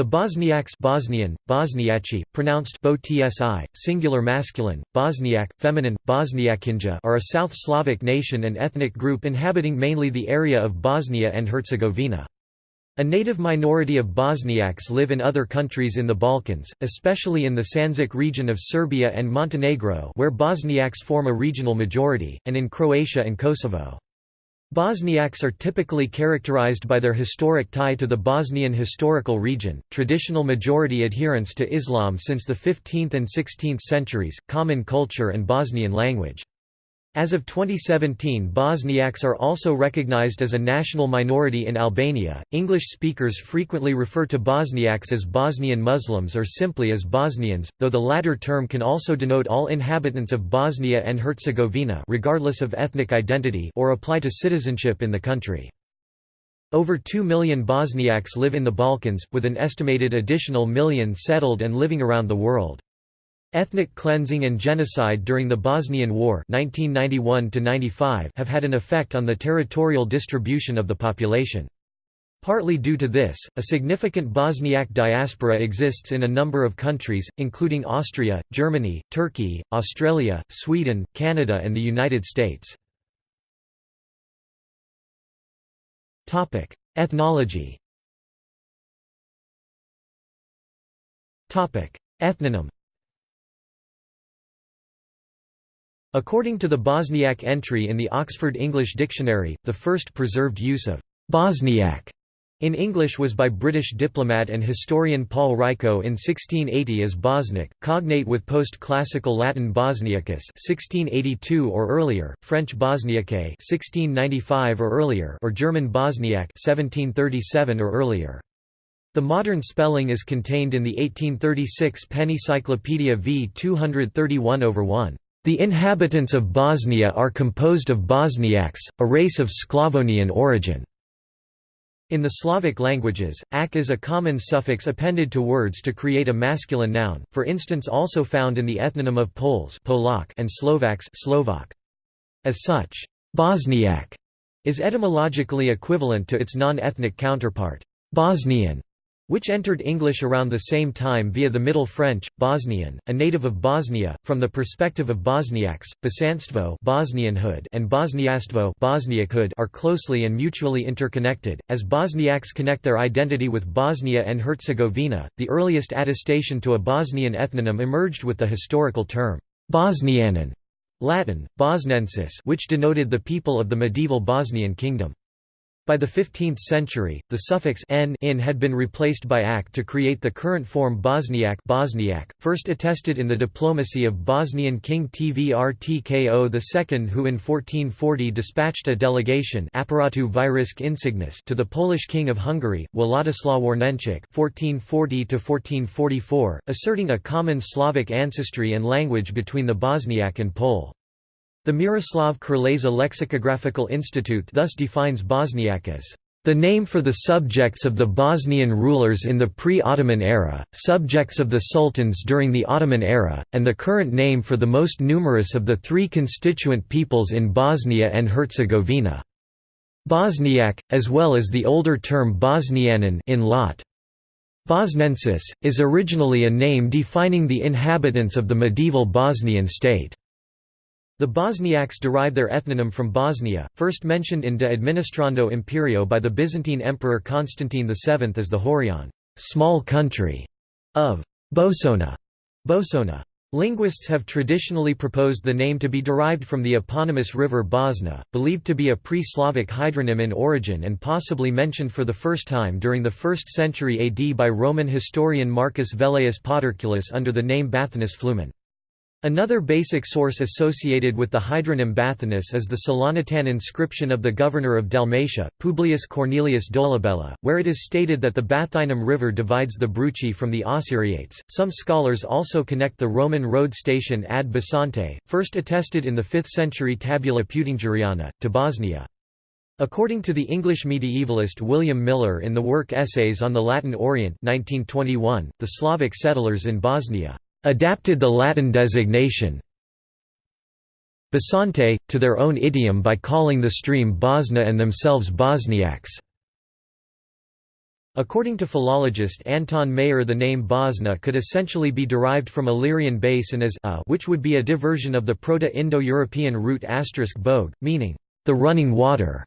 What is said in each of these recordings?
The Bosniaks Bosnian, Bosniaci, pronounced bo tsi, singular masculine, Bosniak, feminine, Bosniakinja are a South Slavic nation and ethnic group inhabiting mainly the area of Bosnia and Herzegovina. A native minority of Bosniaks live in other countries in the Balkans, especially in the Sandžak region of Serbia and Montenegro where Bosniaks form a regional majority, and in Croatia and Kosovo. Bosniaks are typically characterized by their historic tie to the Bosnian historical region, traditional majority adherence to Islam since the 15th and 16th centuries, common culture and Bosnian language. As of 2017, Bosniaks are also recognized as a national minority in Albania. English speakers frequently refer to Bosniaks as Bosnian Muslims or simply as Bosnians, though the latter term can also denote all inhabitants of Bosnia and Herzegovina, regardless of ethnic identity, or apply to citizenship in the country. Over 2 million Bosniaks live in the Balkans, with an estimated additional million settled and living around the world. Ethnic cleansing and genocide during the Bosnian War 1991 have had an effect on the territorial distribution of the population. Partly due to this, a significant Bosniak diaspora exists in a number of countries, including Austria, Germany, Turkey, Australia, Sweden, Canada and the United States. Ethnology Ethnonym According to the Bosniak entry in the Oxford English Dictionary, the first preserved use of «Bosniak» in English was by British diplomat and historian Paul Rycaut in 1680 as Bosniak, cognate with post-classical Latin Bosniacus 1682 or earlier, French Bosniaque 1695 or earlier or German Bosniak 1737 or earlier. The modern spelling is contained in the 1836 Penny Cyclopedia v 231 over 1. The inhabitants of Bosnia are composed of Bosniaks, a race of Sclavonian origin. In the Slavic languages, ak is a common suffix appended to words to create a masculine noun, for instance also found in the ethnonym of Poles Polak and Slovaks Slovak. As such, Bosniak is etymologically equivalent to its non-ethnic counterpart, Bosnian, which entered English around the same time via the Middle French, Bosnian, a native of Bosnia. From the perspective of Bosniaks, Bosanstvo Bosnianhood and Bosniastvo Bosniakhood are closely and mutually interconnected, as Bosniaks connect their identity with Bosnia and Herzegovina. The earliest attestation to a Bosnian ethnonym emerged with the historical term Bosnianan, Latin, Bosnensis which denoted the people of the medieval Bosnian kingdom. By the 15th century, the suffix n in had been replaced by ak to create the current form Bosniak, Bosniak first attested in the diplomacy of Bosnian King Tvrtko II who in 1440 dispatched a delegation apparatu insignis to the Polish King of Hungary, Władysław Warneńczyk (1440–1444), asserting a common Slavic ancestry and language between the Bosniak and Pole. The Miroslav Krleza Lexicographical Institute thus defines Bosniak as the name for the subjects of the Bosnian rulers in the pre-Ottoman era, subjects of the sultans during the Ottoman era, and the current name for the most numerous of the three constituent peoples in Bosnia and Herzegovina. Bosniak, as well as the older term Bosnianan in Lot. Bosnensis, is originally a name defining the inhabitants of the medieval Bosnian state. The Bosniaks derive their ethnonym from Bosnia, first mentioned in De Administrando Imperio by the Byzantine Emperor Constantine VII as the Horion small country of Bosona. Bosona. Linguists have traditionally proposed the name to be derived from the eponymous river Bosna, believed to be a pre-Slavic hydronym in origin and possibly mentioned for the first time during the 1st century AD by Roman historian Marcus Velleius Paterculus under the name Bathinus Flumen. Another basic source associated with the hydronym Bathinus is the Salonitan inscription of the governor of Dalmatia, Publius Cornelius Dolabella, where it is stated that the Bathinum River divides the Bruci from the Osiriates. Some scholars also connect the Roman road station ad Bisonte, first attested in the 5th century Tabula Peutingeriana, to Bosnia. According to the English medievalist William Miller in the work Essays on the Latin Orient 1921, the Slavic settlers in Bosnia adapted the Latin designation Bisonte, to their own idiom by calling the stream Bosna and themselves Bosniaks. According to philologist Anton Mayer the name Bosna could essentially be derived from Illyrian basin as a which would be a diversion of the Proto-Indo-European root asterisk bog, meaning, the running water.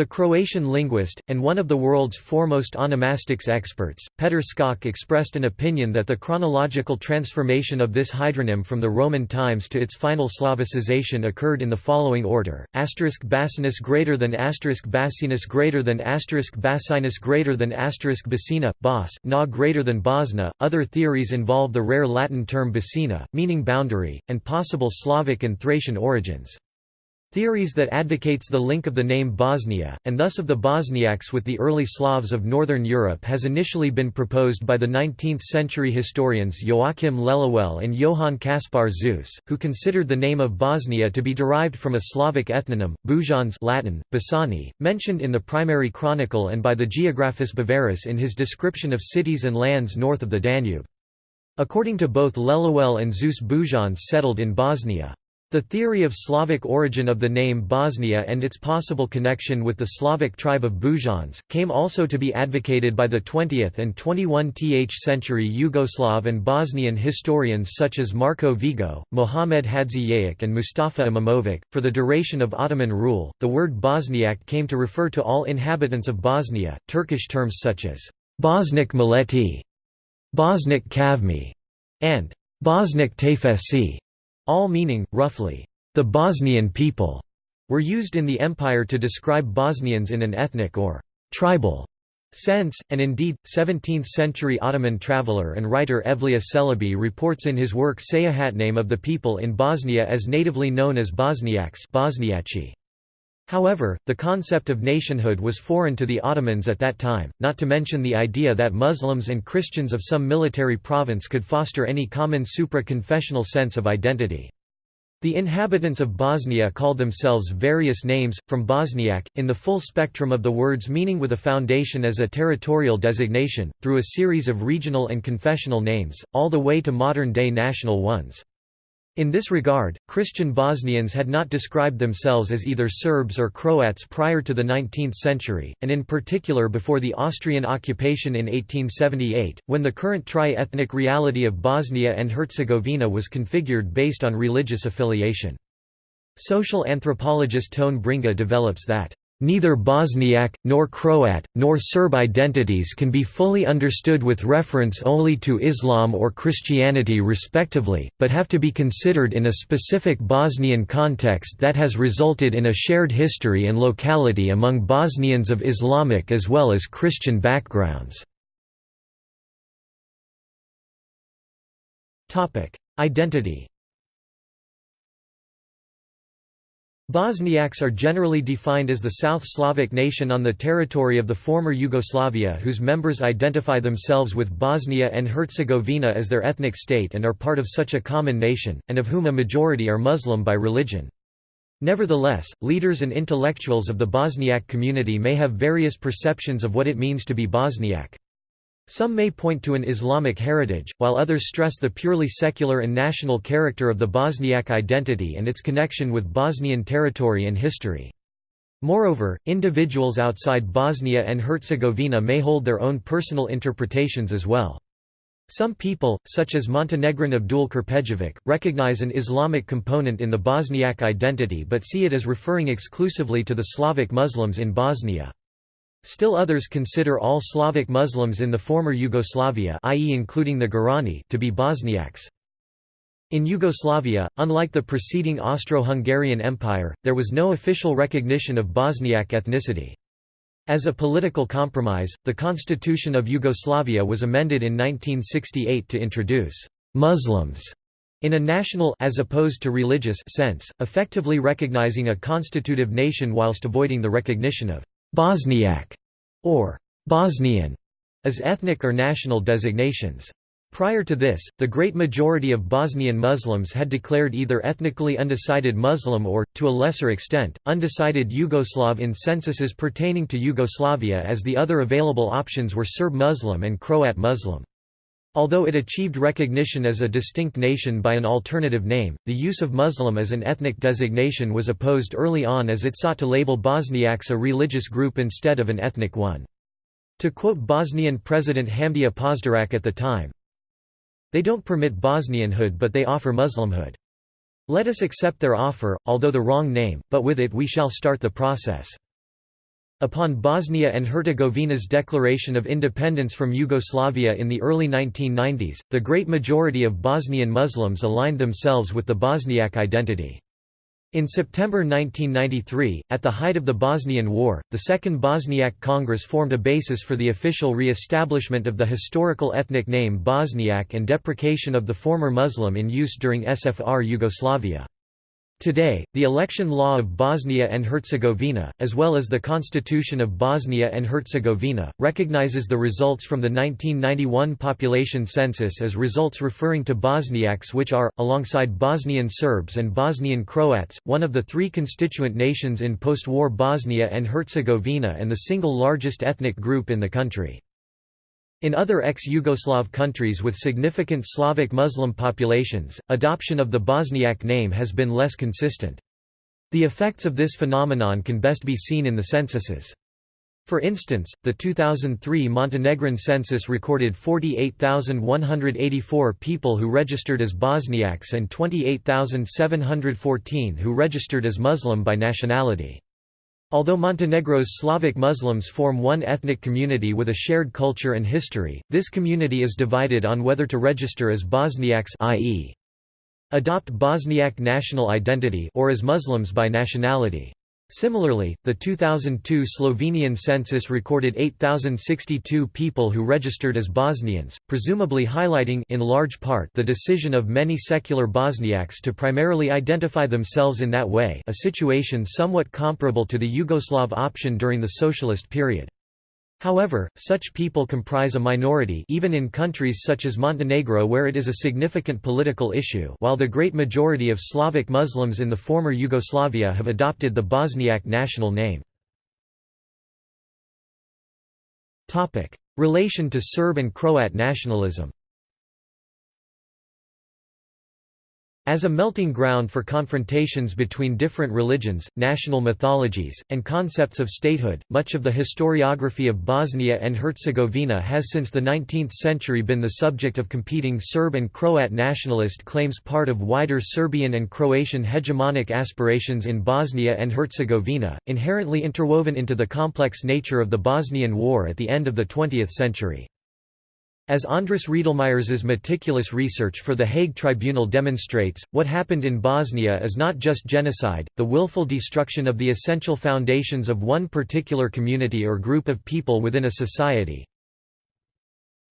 The Croatian linguist, and one of the world's foremost onomastics experts, Petar Skok expressed an opinion that the chronological transformation of this hydronym from the Roman times to its final Slavicization occurred in the following order: asterisk Basinus greater than asterisk Basinus greater than asterisk Basinus greater than asterisk Basina, Bos, Na greater than Bosna. Other theories involve the rare Latin term Basina, meaning boundary, and possible Slavic and Thracian origins. Theories that advocates the link of the name Bosnia, and thus of the Bosniaks with the early Slavs of Northern Europe has initially been proposed by the 19th-century historians Joachim Lelewel and Johann Caspar Zeuss, who considered the name of Bosnia to be derived from a Slavic ethnonym, Bujans Latin, Basani, mentioned in the primary chronicle and by the Geographus Bavarus in his description of cities and lands north of the Danube. According to both Lelewel and Zeuss Bujans settled in Bosnia. The theory of Slavic origin of the name Bosnia and its possible connection with the Slavic tribe of Bujans, came also to be advocated by the 20th and 21th century Yugoslav and Bosnian historians such as Marko Vego, Mohamed Hadzijajic, and Mustafa Imamovic. For the duration of Ottoman rule, the word Bosniak came to refer to all inhabitants of Bosnia. Turkish terms such as Bosnik Milleti, Bosnik Kavmi, and Bosnik Tefesi all meaning, roughly, the Bosnian people, were used in the empire to describe Bosnians in an ethnic or tribal sense, and indeed, 17th-century Ottoman traveller and writer Evliya Çelebi reports in his work Seyahatname of the people in Bosnia as natively known as Bosniaks Bosniaci. However, the concept of nationhood was foreign to the Ottomans at that time, not to mention the idea that Muslims and Christians of some military province could foster any common supra-confessional sense of identity. The inhabitants of Bosnia called themselves various names, from Bosniak, in the full spectrum of the word's meaning with a foundation as a territorial designation, through a series of regional and confessional names, all the way to modern-day national ones. In this regard, Christian Bosnians had not described themselves as either Serbs or Croats prior to the 19th century, and in particular before the Austrian occupation in 1878, when the current tri-ethnic reality of Bosnia and Herzegovina was configured based on religious affiliation. Social anthropologist Tone Bringa develops that Neither Bosniak, nor Croat, nor Serb identities can be fully understood with reference only to Islam or Christianity respectively, but have to be considered in a specific Bosnian context that has resulted in a shared history and locality among Bosnians of Islamic as well as Christian backgrounds. Identity Bosniaks are generally defined as the South Slavic nation on the territory of the former Yugoslavia whose members identify themselves with Bosnia and Herzegovina as their ethnic state and are part of such a common nation, and of whom a majority are Muslim by religion. Nevertheless, leaders and intellectuals of the Bosniak community may have various perceptions of what it means to be Bosniak. Some may point to an Islamic heritage, while others stress the purely secular and national character of the Bosniak identity and its connection with Bosnian territory and history. Moreover, individuals outside Bosnia and Herzegovina may hold their own personal interpretations as well. Some people, such as Montenegrin Abdul Krpejovic, recognize an Islamic component in the Bosniak identity but see it as referring exclusively to the Slavic Muslims in Bosnia. Still others consider all Slavic Muslims in the former Yugoslavia i.e. including the Gorani to be Bosniaks. In Yugoslavia, unlike the preceding Austro-Hungarian Empire, there was no official recognition of Bosniak ethnicity. As a political compromise, the Constitution of Yugoslavia was amended in 1968 to introduce «Muslims» in a national as opposed to religious sense, effectively recognizing a constitutive nation whilst avoiding the recognition of Bosniak or Bosnian as ethnic or national designations. Prior to this, the great majority of Bosnian Muslims had declared either ethnically undecided Muslim or, to a lesser extent, undecided Yugoslav in censuses pertaining to Yugoslavia as the other available options were Serb Muslim and Croat Muslim. Although it achieved recognition as a distinct nation by an alternative name, the use of Muslim as an ethnic designation was opposed early on as it sought to label Bosniaks a religious group instead of an ethnic one. To quote Bosnian President Hamdija Pozderac at the time, They don't permit Bosnianhood but they offer Muslimhood. Let us accept their offer, although the wrong name, but with it we shall start the process. Upon Bosnia and Herzegovina's declaration of independence from Yugoslavia in the early 1990s, the great majority of Bosnian Muslims aligned themselves with the Bosniak identity. In September 1993, at the height of the Bosnian War, the Second Bosniak Congress formed a basis for the official re-establishment of the historical ethnic name Bosniak and deprecation of the former Muslim in use during SFR Yugoslavia. Today, the election law of Bosnia and Herzegovina, as well as the Constitution of Bosnia and Herzegovina, recognizes the results from the 1991 population census as results referring to Bosniaks which are, alongside Bosnian Serbs and Bosnian Croats, one of the three constituent nations in post-war Bosnia and Herzegovina and the single largest ethnic group in the country. In other ex-Yugoslav countries with significant Slavic Muslim populations, adoption of the Bosniak name has been less consistent. The effects of this phenomenon can best be seen in the censuses. For instance, the 2003 Montenegrin census recorded 48,184 people who registered as Bosniaks and 28,714 who registered as Muslim by nationality. Although Montenegro's Slavic Muslims form one ethnic community with a shared culture and history, this community is divided on whether to register as Bosniaks i.e. adopt Bosniak national identity or as Muslims by nationality. Similarly, the 2002 Slovenian census recorded 8,062 people who registered as Bosnians, presumably highlighting in large part the decision of many secular Bosniaks to primarily identify themselves in that way a situation somewhat comparable to the Yugoslav option during the socialist period. However, such people comprise a minority even in countries such as Montenegro where it is a significant political issue while the great majority of Slavic Muslims in the former Yugoslavia have adopted the Bosniak national name. Relation to Serb and Croat nationalism As a melting ground for confrontations between different religions, national mythologies, and concepts of statehood, much of the historiography of Bosnia and Herzegovina has since the 19th century been the subject of competing Serb and Croat nationalist claims part of wider Serbian and Croatian hegemonic aspirations in Bosnia and Herzegovina, inherently interwoven into the complex nature of the Bosnian War at the end of the 20th century. As Andris Riedlmayers's meticulous research for the Hague Tribunal demonstrates, what happened in Bosnia is not just genocide, the willful destruction of the essential foundations of one particular community or group of people within a society.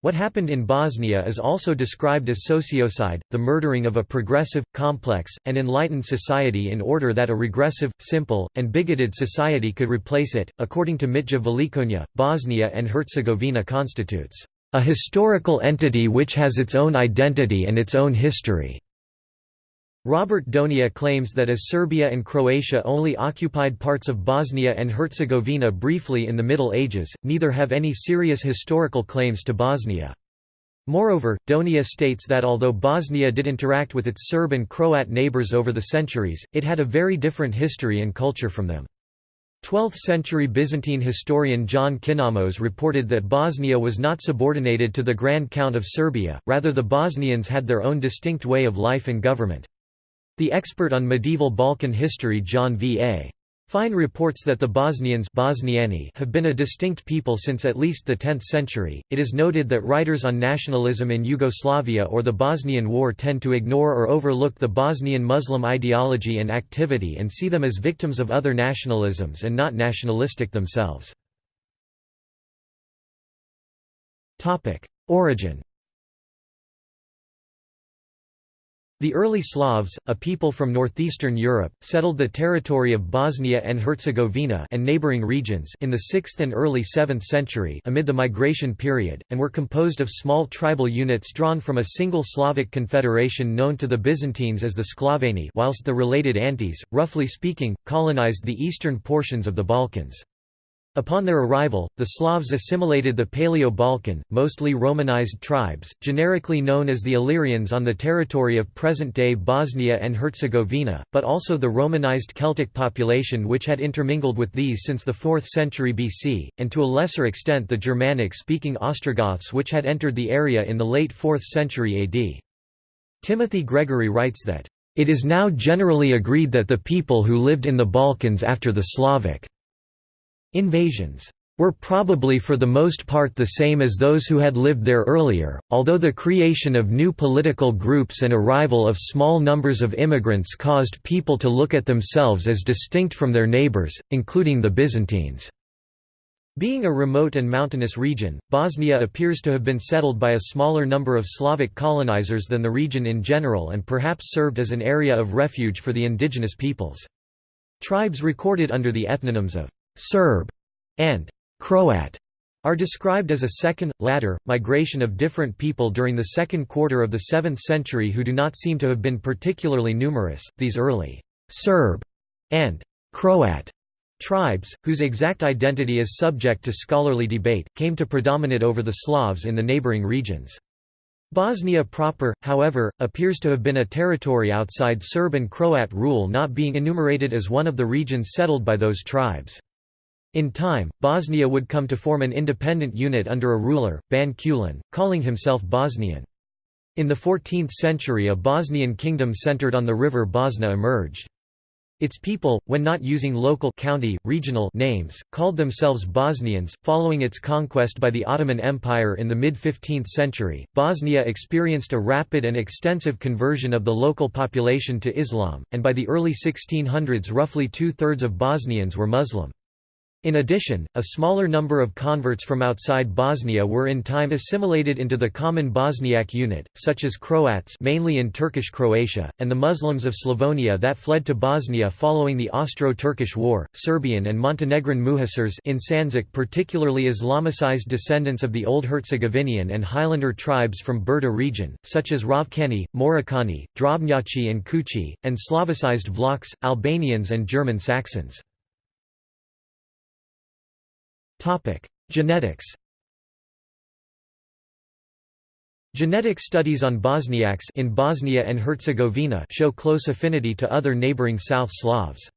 What happened in Bosnia is also described as sociocide, the murdering of a progressive, complex, and enlightened society in order that a regressive, simple, and bigoted society could replace it. According to Mitja Velikonja, Bosnia and Herzegovina constitutes a historical entity which has its own identity and its own history. Robert Donia claims that as Serbia and Croatia only occupied parts of Bosnia and Herzegovina briefly in the Middle Ages, neither have any serious historical claims to Bosnia. Moreover, Donia states that although Bosnia did interact with its Serb and Croat neighbours over the centuries, it had a very different history and culture from them. 12th-century Byzantine historian John Kinnamos reported that Bosnia was not subordinated to the Grand Count of Serbia, rather the Bosnians had their own distinct way of life and government. The expert on medieval Balkan history John V. A. Fine reports that the Bosnians Bosniani have been a distinct people since at least the 10th century. It is noted that writers on nationalism in Yugoslavia or the Bosnian War tend to ignore or overlook the Bosnian Muslim ideology and activity and see them as victims of other nationalisms and not nationalistic themselves. Origin The early Slavs, a people from northeastern Europe, settled the territory of Bosnia and Herzegovina and neighboring regions in the 6th and early 7th century amid the migration period, and were composed of small tribal units drawn from a single Slavic confederation known to the Byzantines as the Sklaveni whilst the related Antes, roughly speaking, colonized the eastern portions of the Balkans. Upon their arrival, the Slavs assimilated the Paleo-Balkan, mostly Romanized tribes, generically known as the Illyrians on the territory of present-day Bosnia and Herzegovina, but also the Romanized Celtic population which had intermingled with these since the 4th century BC, and to a lesser extent the Germanic-speaking Ostrogoths which had entered the area in the late 4th century AD. Timothy Gregory writes that, "...it is now generally agreed that the people who lived in the Balkans after the Slavic Invasions were probably for the most part the same as those who had lived there earlier, although the creation of new political groups and arrival of small numbers of immigrants caused people to look at themselves as distinct from their neighbors, including the Byzantines. Being a remote and mountainous region, Bosnia appears to have been settled by a smaller number of Slavic colonizers than the region in general and perhaps served as an area of refuge for the indigenous peoples. Tribes recorded under the ethnonyms of Serb, and Croat are described as a second, latter, migration of different people during the second quarter of the 7th century who do not seem to have been particularly numerous. These early Serb and Croat tribes, whose exact identity is subject to scholarly debate, came to predominate over the Slavs in the neighboring regions. Bosnia proper, however, appears to have been a territory outside Serb and Croat rule not being enumerated as one of the regions settled by those tribes. In time, Bosnia would come to form an independent unit under a ruler, Ban Kulin, calling himself Bosnian. In the 14th century a Bosnian kingdom centered on the river Bosna emerged. Its people, when not using local county, regional names, called themselves Bosnians. Following its conquest by the Ottoman Empire in the mid-15th century, Bosnia experienced a rapid and extensive conversion of the local population to Islam, and by the early 1600s roughly two-thirds of Bosnians were Muslim. In addition, a smaller number of converts from outside Bosnia were in time assimilated into the common Bosniak unit, such as Croats mainly in Turkish Croatia, and the Muslims of Slavonia that fled to Bosnia following the Austro-Turkish War, Serbian and Montenegrin Muhacirs in Sandžak particularly Islamicized descendants of the Old Herzegovinian and Highlander tribes from Brda region, such as Ravkani, Morikani, Drobnjaci and Kuchi, and Slavicized Vlachs, Albanians and German Saxons. Genetics. Genetic studies on Bosniaks in Bosnia and Herzegovina show close affinity to other neighboring South Slavs.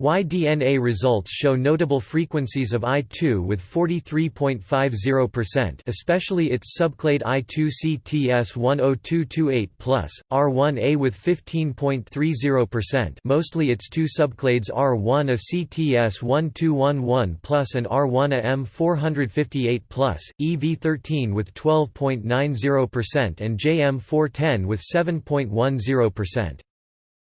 Y-DNA results show notable frequencies of I2 with 43.50% especially its subclade I2CTS10228+, R1A with 15.30% mostly its two subclades R1A CTS1211+, and R1A M458+, EV13 with 12.90% and JM410 with 7.10%.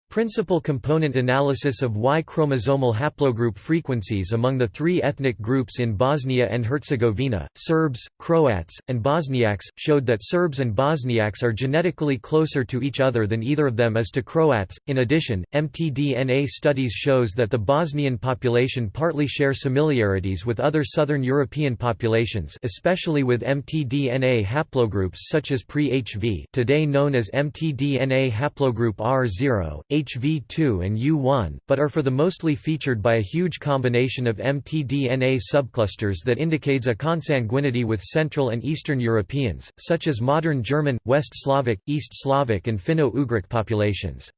Principal component analysis of Y chromosomal haplogroup frequencies among the three ethnic groups in Bosnia and Herzegovina, Serbs, Croats, and Bosniaks, showed that Serbs and Bosniaks are genetically closer to each other than either of them is to Croats. In addition, mtDNA studies shows that the Bosnian population partly share similarities with other southern European populations, especially with mtDNA haplogroups such as pre-HV, today known as mtDNA haplogroup R0, HV2 and U1, but are for the mostly featured by a huge combination of mtDNA subclusters that indicates a consanguinity with Central and Eastern Europeans, such as modern German, West Slavic, East Slavic and Finno-Ugric populations.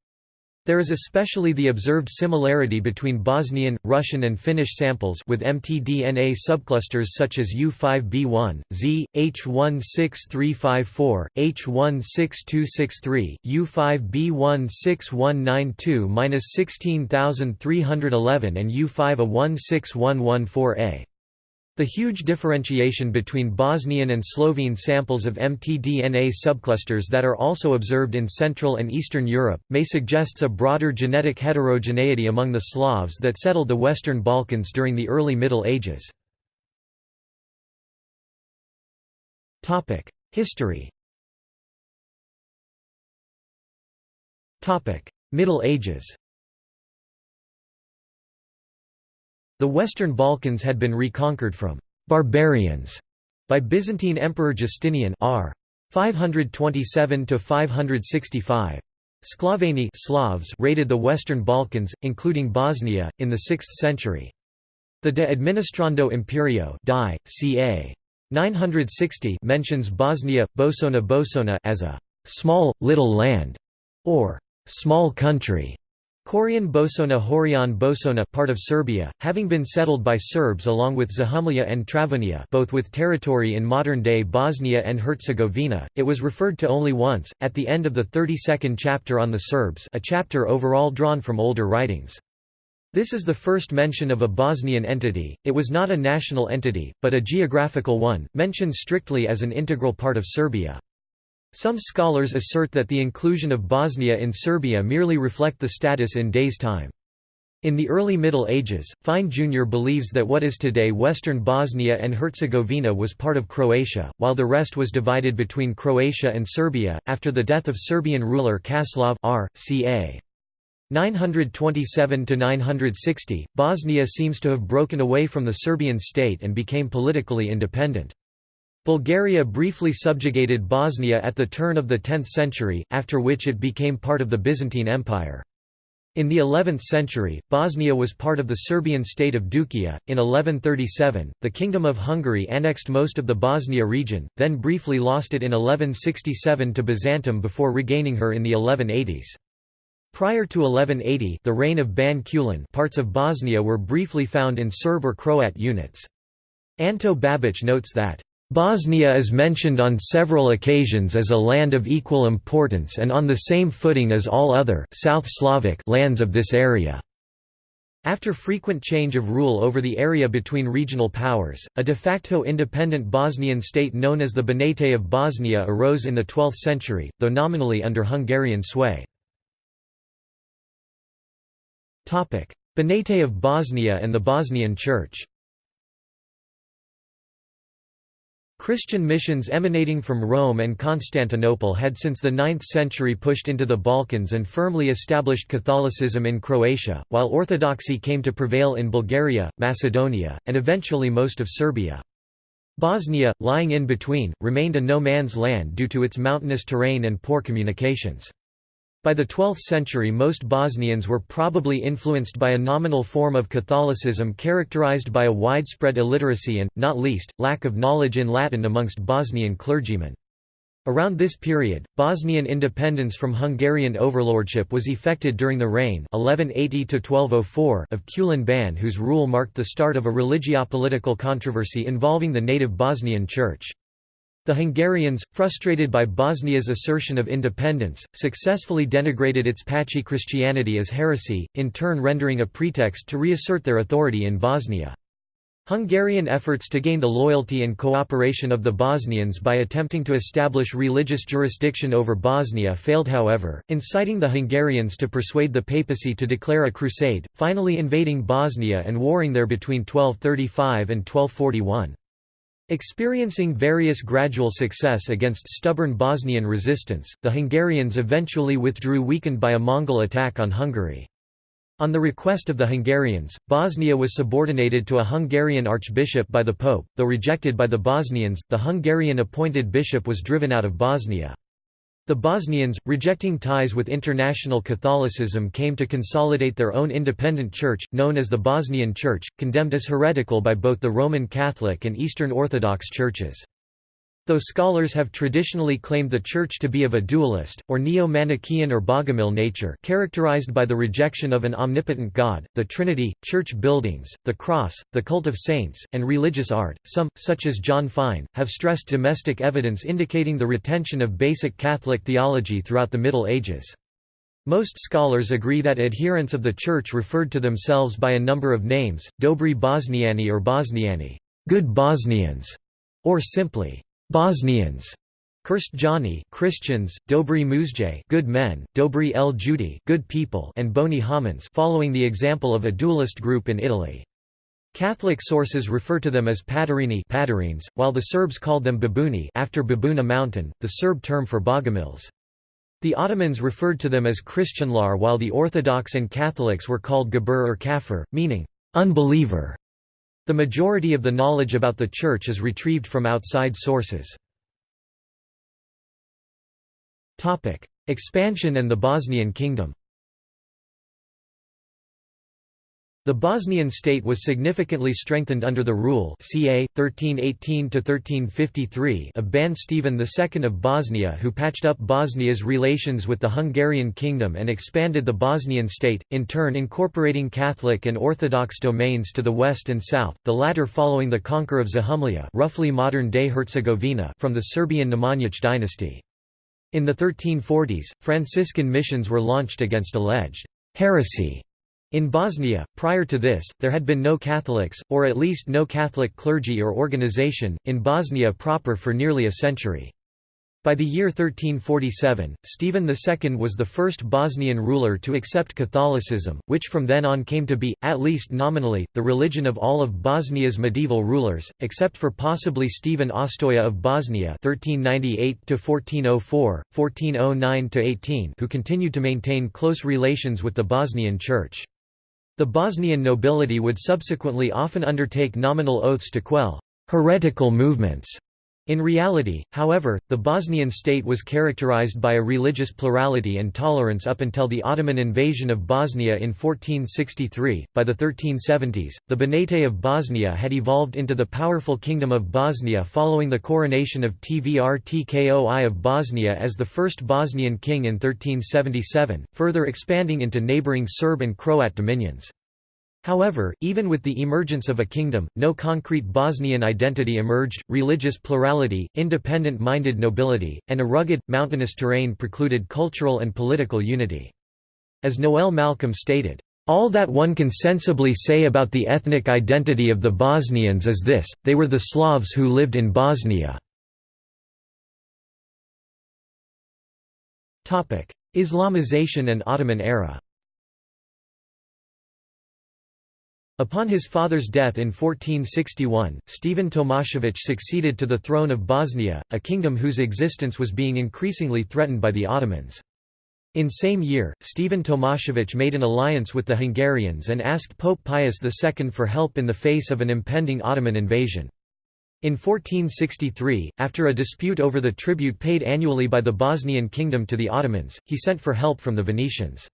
There is especially the observed similarity between Bosnian, Russian and Finnish samples with mtDNA subclusters such as U5B1, Z, H16354, H16263, U5B16192-16311 and U5A16114A. The huge differentiation between Bosnian and Slovene samples of mtDNA subclusters that are also observed in Central and Eastern Europe, may suggests a broader genetic heterogeneity among the Slavs that settled the Western Balkans during the early Middle Ages. History Middle Ages The Western Balkans had been reconquered from «barbarians» by Byzantine Emperor Justinian r. 527–565. Sklaveni Slavs raided the Western Balkans, including Bosnia, in the 6th century. The De Administrando Imperio die, ca. 960 mentions Bosnia, Bosona Bosona as a «small, little land» or «small country». Korian Bosona Horian Bosona part of Serbia, having been settled by Serbs along with Zahumlja and Travunia both with territory in modern-day Bosnia and Herzegovina, it was referred to only once, at the end of the 32nd chapter on the Serbs a chapter overall drawn from older writings. This is the first mention of a Bosnian entity, it was not a national entity, but a geographical one, mentioned strictly as an integral part of Serbia. Some scholars assert that the inclusion of Bosnia in Serbia merely reflect the status in days time. In the early Middle Ages, Fine Jr. believes that what is today western Bosnia and Herzegovina was part of Croatia, while the rest was divided between Croatia and Serbia. After the death of Serbian ruler Kaslav R. ca. 927 960, Bosnia seems to have broken away from the Serbian state and became politically independent. Bulgaria briefly subjugated Bosnia at the turn of the 10th century, after which it became part of the Byzantine Empire. In the 11th century, Bosnia was part of the Serbian state of Duklja. In 1137, the Kingdom of Hungary annexed most of the Bosnia region, then briefly lost it in 1167 to Byzantium before regaining her in the 1180s. Prior to 1180, the reign of Ban Kulin, parts of Bosnia were briefly found in Serb or Croat units. Anto Babic notes that Bosnia is mentioned on several occasions as a land of equal importance and on the same footing as all other South Slavic lands of this area. After frequent change of rule over the area between regional powers, a de facto independent Bosnian state known as the Banate of Bosnia arose in the 12th century, though nominally under Hungarian sway. Banate of Bosnia and the Bosnian Church Christian missions emanating from Rome and Constantinople had since the 9th century pushed into the Balkans and firmly established Catholicism in Croatia, while Orthodoxy came to prevail in Bulgaria, Macedonia, and eventually most of Serbia. Bosnia, lying in between, remained a no-man's land due to its mountainous terrain and poor communications. By the 12th century most Bosnians were probably influenced by a nominal form of Catholicism characterized by a widespread illiteracy and, not least, lack of knowledge in Latin amongst Bosnian clergymen. Around this period, Bosnian independence from Hungarian overlordship was effected during the reign 1180 of Kulin Ban whose rule marked the start of a religiopolitical controversy involving the native Bosnian Church. The Hungarians, frustrated by Bosnia's assertion of independence, successfully denigrated its patchy Christianity as heresy, in turn rendering a pretext to reassert their authority in Bosnia. Hungarian efforts to gain the loyalty and cooperation of the Bosnians by attempting to establish religious jurisdiction over Bosnia failed however, inciting the Hungarians to persuade the papacy to declare a crusade, finally invading Bosnia and warring there between 1235 and 1241. Experiencing various gradual success against stubborn Bosnian resistance, the Hungarians eventually withdrew weakened by a Mongol attack on Hungary. On the request of the Hungarians, Bosnia was subordinated to a Hungarian archbishop by the pope, though rejected by the Bosnians, the Hungarian appointed bishop was driven out of Bosnia. The Bosnians, rejecting ties with international Catholicism came to consolidate their own independent church, known as the Bosnian Church, condemned as heretical by both the Roman Catholic and Eastern Orthodox churches. Though scholars have traditionally claimed the Church to be of a dualist, or neo-Manichaean or Bogomil nature characterized by the rejection of an omnipotent God, the Trinity, church buildings, the cross, the cult of saints, and religious art, some, such as John Fine, have stressed domestic evidence indicating the retention of basic Catholic theology throughout the Middle Ages. Most scholars agree that adherents of the Church referred to themselves by a number of names, Dobri Bosniani or Bosniani good Bosnians", or simply Bosnians, Krstjani Christians, Dobri Muzje good men, Dobri el Judi good people and Boni Homins following the example of a dualist group in Italy. Catholic sources refer to them as Padarini Padarines, while the Serbs called them Babuni after Babuna mountain, the Serb term for Bogomils. The Ottomans referred to them as Christianlar while the Orthodox and Catholics were called Gabur or Kafir, meaning unbeliever. The majority of the knowledge about the Church is retrieved from outside sources. Expansion and the Bosnian Kingdom The Bosnian state was significantly strengthened under the rule ca. 1318 of Ban Stephen II of Bosnia who patched up Bosnia's relations with the Hungarian kingdom and expanded the Bosnian state, in turn incorporating Catholic and Orthodox domains to the west and south, the latter following the conquer of Zahumlja roughly modern-day Herzegovina from the Serbian Nemanjić dynasty. In the 1340s, Franciscan missions were launched against alleged heresy in Bosnia, prior to this, there had been no Catholics, or at least no Catholic clergy or organization, in Bosnia proper for nearly a century. By the year 1347, Stephen II was the first Bosnian ruler to accept Catholicism, which from then on came to be, at least nominally, the religion of all of Bosnia's medieval rulers, except for possibly Stephen Ostoja of Bosnia (1398–1404, 1409–18), who continued to maintain close relations with the Bosnian Church. The Bosnian nobility would subsequently often undertake nominal oaths to quell heretical movements. In reality, however, the Bosnian state was characterized by a religious plurality and tolerance up until the Ottoman invasion of Bosnia in 1463. By the 1370s, the Banate of Bosnia had evolved into the powerful Kingdom of Bosnia following the coronation of Tvrtko I of Bosnia as the first Bosnian king in 1377, further expanding into neighboring Serb and Croat dominions. However, even with the emergence of a kingdom, no concrete Bosnian identity emerged, religious plurality, independent-minded nobility, and a rugged, mountainous terrain precluded cultural and political unity. As Noel Malcolm stated, all that one can sensibly say about the ethnic identity of the Bosnians is this, they were the Slavs who lived in Bosnia. Islamization and Ottoman era Upon his father's death in 1461, Stephen Tomasevic succeeded to the throne of Bosnia, a kingdom whose existence was being increasingly threatened by the Ottomans. In same year, Stephen Tomasevic made an alliance with the Hungarians and asked Pope Pius II for help in the face of an impending Ottoman invasion. In 1463, after a dispute over the tribute paid annually by the Bosnian kingdom to the Ottomans, he sent for help from the Venetians.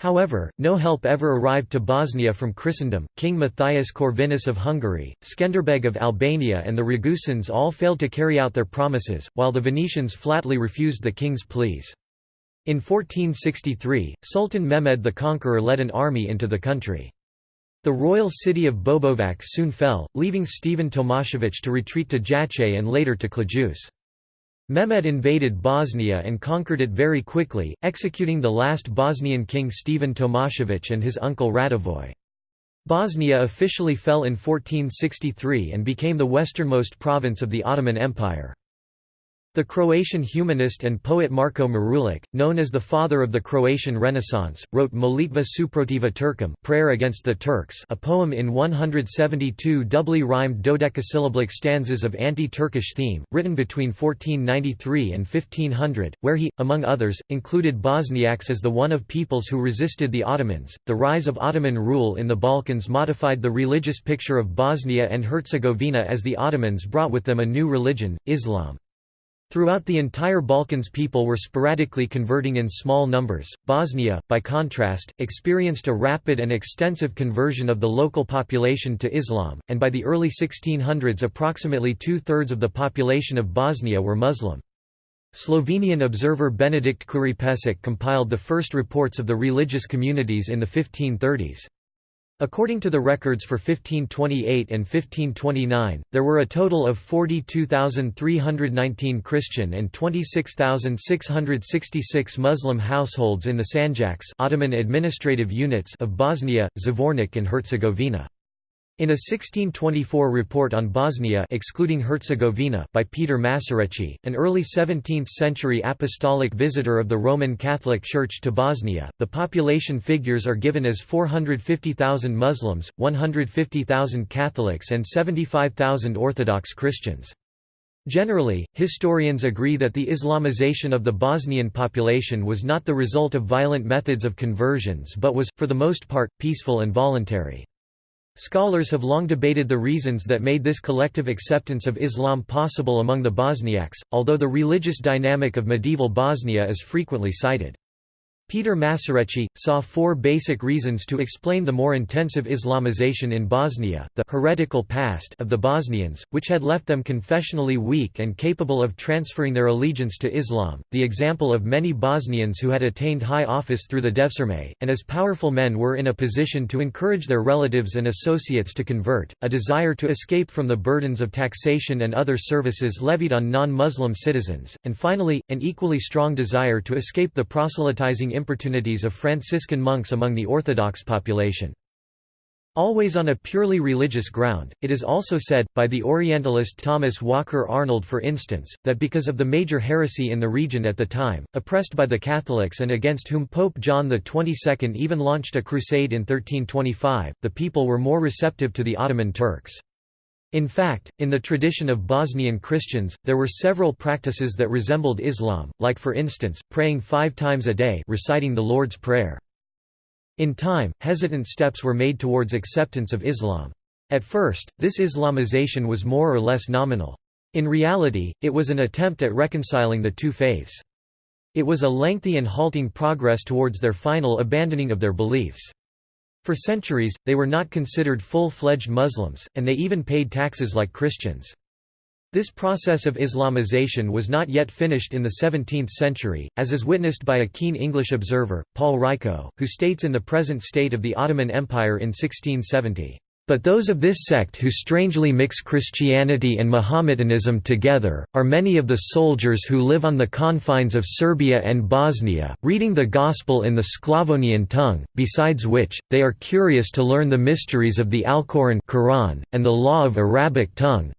However, no help ever arrived to Bosnia from Christendom. King Matthias Corvinus of Hungary, Skenderbeg of Albania, and the Ragusans all failed to carry out their promises, while the Venetians flatly refused the king's pleas. In 1463, Sultan Mehmed the Conqueror led an army into the country. The royal city of Bobovac soon fell, leaving Stephen Tomasevic to retreat to Jajce and later to Ključ. Mehmed invaded Bosnia and conquered it very quickly, executing the last Bosnian king Stephen Tomasevic and his uncle Radivoj. Bosnia officially fell in 1463 and became the westernmost province of the Ottoman Empire. The Croatian humanist and poet Marko Marulic, known as the father of the Croatian Renaissance, wrote Molitva suprotiva Turkom Prayer Against the Turks a poem in 172 doubly rhymed dodecasyllabic stanzas of anti-Turkish theme, written between 1493 and 1500, where he, among others, included Bosniaks as the one of peoples who resisted the Ottomans. The rise of Ottoman rule in the Balkans modified the religious picture of Bosnia and Herzegovina as the Ottomans brought with them a new religion, Islam. Throughout the entire Balkans people were sporadically converting in small numbers. Bosnia, by contrast, experienced a rapid and extensive conversion of the local population to Islam, and by the early 1600s approximately two-thirds of the population of Bosnia were Muslim. Slovenian observer Benedikt Kuripecic compiled the first reports of the religious communities in the 1530s. According to the records for 1528 and 1529, there were a total of 42,319 Christian and 26,666 Muslim households in the Sanjaks Ottoman administrative units of Bosnia, Zvornik and Herzegovina. In a 1624 report on Bosnia excluding Herzegovina by Peter Masarecki, an early 17th-century apostolic visitor of the Roman Catholic Church to Bosnia, the population figures are given as 450,000 Muslims, 150,000 Catholics and 75,000 Orthodox Christians. Generally, historians agree that the Islamization of the Bosnian population was not the result of violent methods of conversions but was, for the most part, peaceful and voluntary. Scholars have long debated the reasons that made this collective acceptance of Islam possible among the Bosniaks, although the religious dynamic of medieval Bosnia is frequently cited. Peter Masarecki, saw four basic reasons to explain the more intensive Islamization in Bosnia, the heretical past of the Bosnians, which had left them confessionally weak and capable of transferring their allegiance to Islam, the example of many Bosnians who had attained high office through the Devsirme, and as powerful men were in a position to encourage their relatives and associates to convert, a desire to escape from the burdens of taxation and other services levied on non-Muslim citizens, and finally, an equally strong desire to escape the proselytizing importunities of Franciscan monks among the Orthodox population. Always on a purely religious ground, it is also said, by the Orientalist Thomas Walker Arnold for instance, that because of the major heresy in the region at the time, oppressed by the Catholics and against whom Pope John XXII even launched a crusade in 1325, the people were more receptive to the Ottoman Turks. In fact, in the tradition of Bosnian Christians, there were several practices that resembled Islam, like for instance, praying five times a day reciting the Lord's Prayer. In time, hesitant steps were made towards acceptance of Islam. At first, this Islamization was more or less nominal. In reality, it was an attempt at reconciling the two faiths. It was a lengthy and halting progress towards their final abandoning of their beliefs. For centuries, they were not considered full-fledged Muslims, and they even paid taxes like Christians. This process of Islamization was not yet finished in the 17th century, as is witnessed by a keen English observer, Paul Rycaut, who states in the present state of the Ottoman Empire in 1670. But those of this sect who strangely mix Christianity and Mohammedanism together, are many of the soldiers who live on the confines of Serbia and Bosnia, reading the Gospel in the Sclavonian tongue, besides which, they are curious to learn the mysteries of the Alcoran Quran, and the law of Arabic tongue,